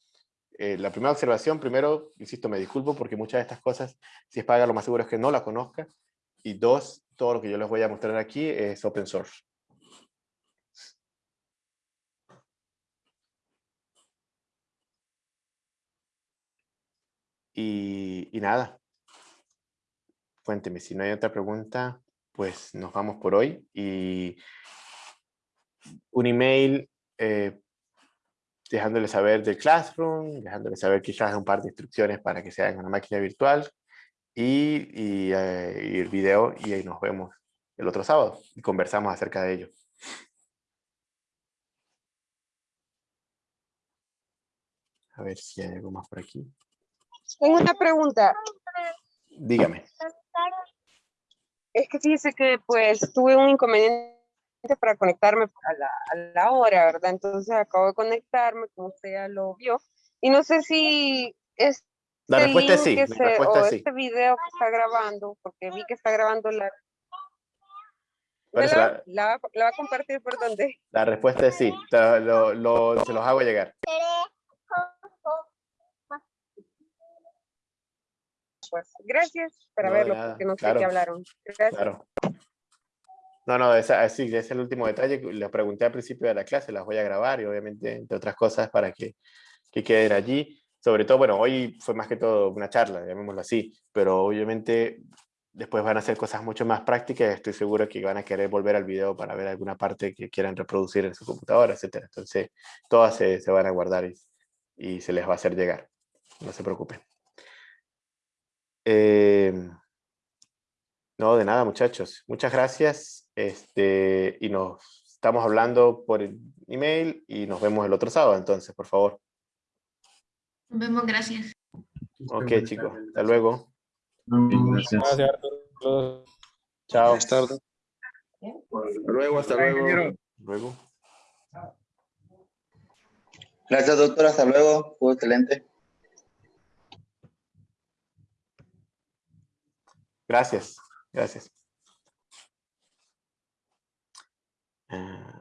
eh, la primera observación, primero, insisto, me disculpo porque muchas de estas cosas, si es paga, lo más seguro es que no la conozca. Y dos, todo lo que yo les voy a mostrar aquí es open source. Y, y nada, cuénteme, si no hay otra pregunta, pues nos vamos por hoy. Y un email eh, dejándole saber del Classroom, dejándole saber quizás un par de instrucciones para que se hagan en una máquina virtual y, y, eh, y el video y ahí nos vemos el otro sábado y conversamos acerca de ello. A ver si hay algo más por aquí. Tengo una pregunta. Dígame. Es que fíjese que pues tuve un inconveniente para conectarme a la, a la hora, ¿verdad? Entonces acabo de conectarme, como usted ya lo vio. Y no sé si este La respuesta es sí, que la se- respuesta o es sí. este video que está grabando, porque vi que está grabando la... ¿Cuál ¿Me es la, la- la va- a compartir por dónde? La respuesta es sí, lo- lo- se los hago llegar. Pues gracias para No, verlo, porque no sé claro, qué hablaron. Gracias. Claro. No, no, esa, sí, ese es el último detalle. Les pregunté al principio de la clase, las voy a grabar y obviamente, entre otras cosas, para que, que queden allí. Sobre todo, bueno, hoy fue más que todo una charla, llamémoslo así, pero obviamente después van a hacer cosas mucho más prácticas. Estoy seguro que van a querer volver al video para ver alguna parte que quieran reproducir en su computadora, etcétera. Entonces, todas se, se van a guardar y, y se les va a hacer llegar. No se preocupen. Eh, no, de nada, muchachos. Muchas gracias. Este, y nos estamos hablando por email y nos vemos el otro sábado, entonces, por favor. Nos vemos, gracias. Ok, chicos. Hasta luego. Gracias. Gracias, Arturo. Chao. Buenas tardes. Hasta luego, hasta luego. Luego. Gracias, doctor. Hasta luego. Fue excelente. Gracias. Gracias. えー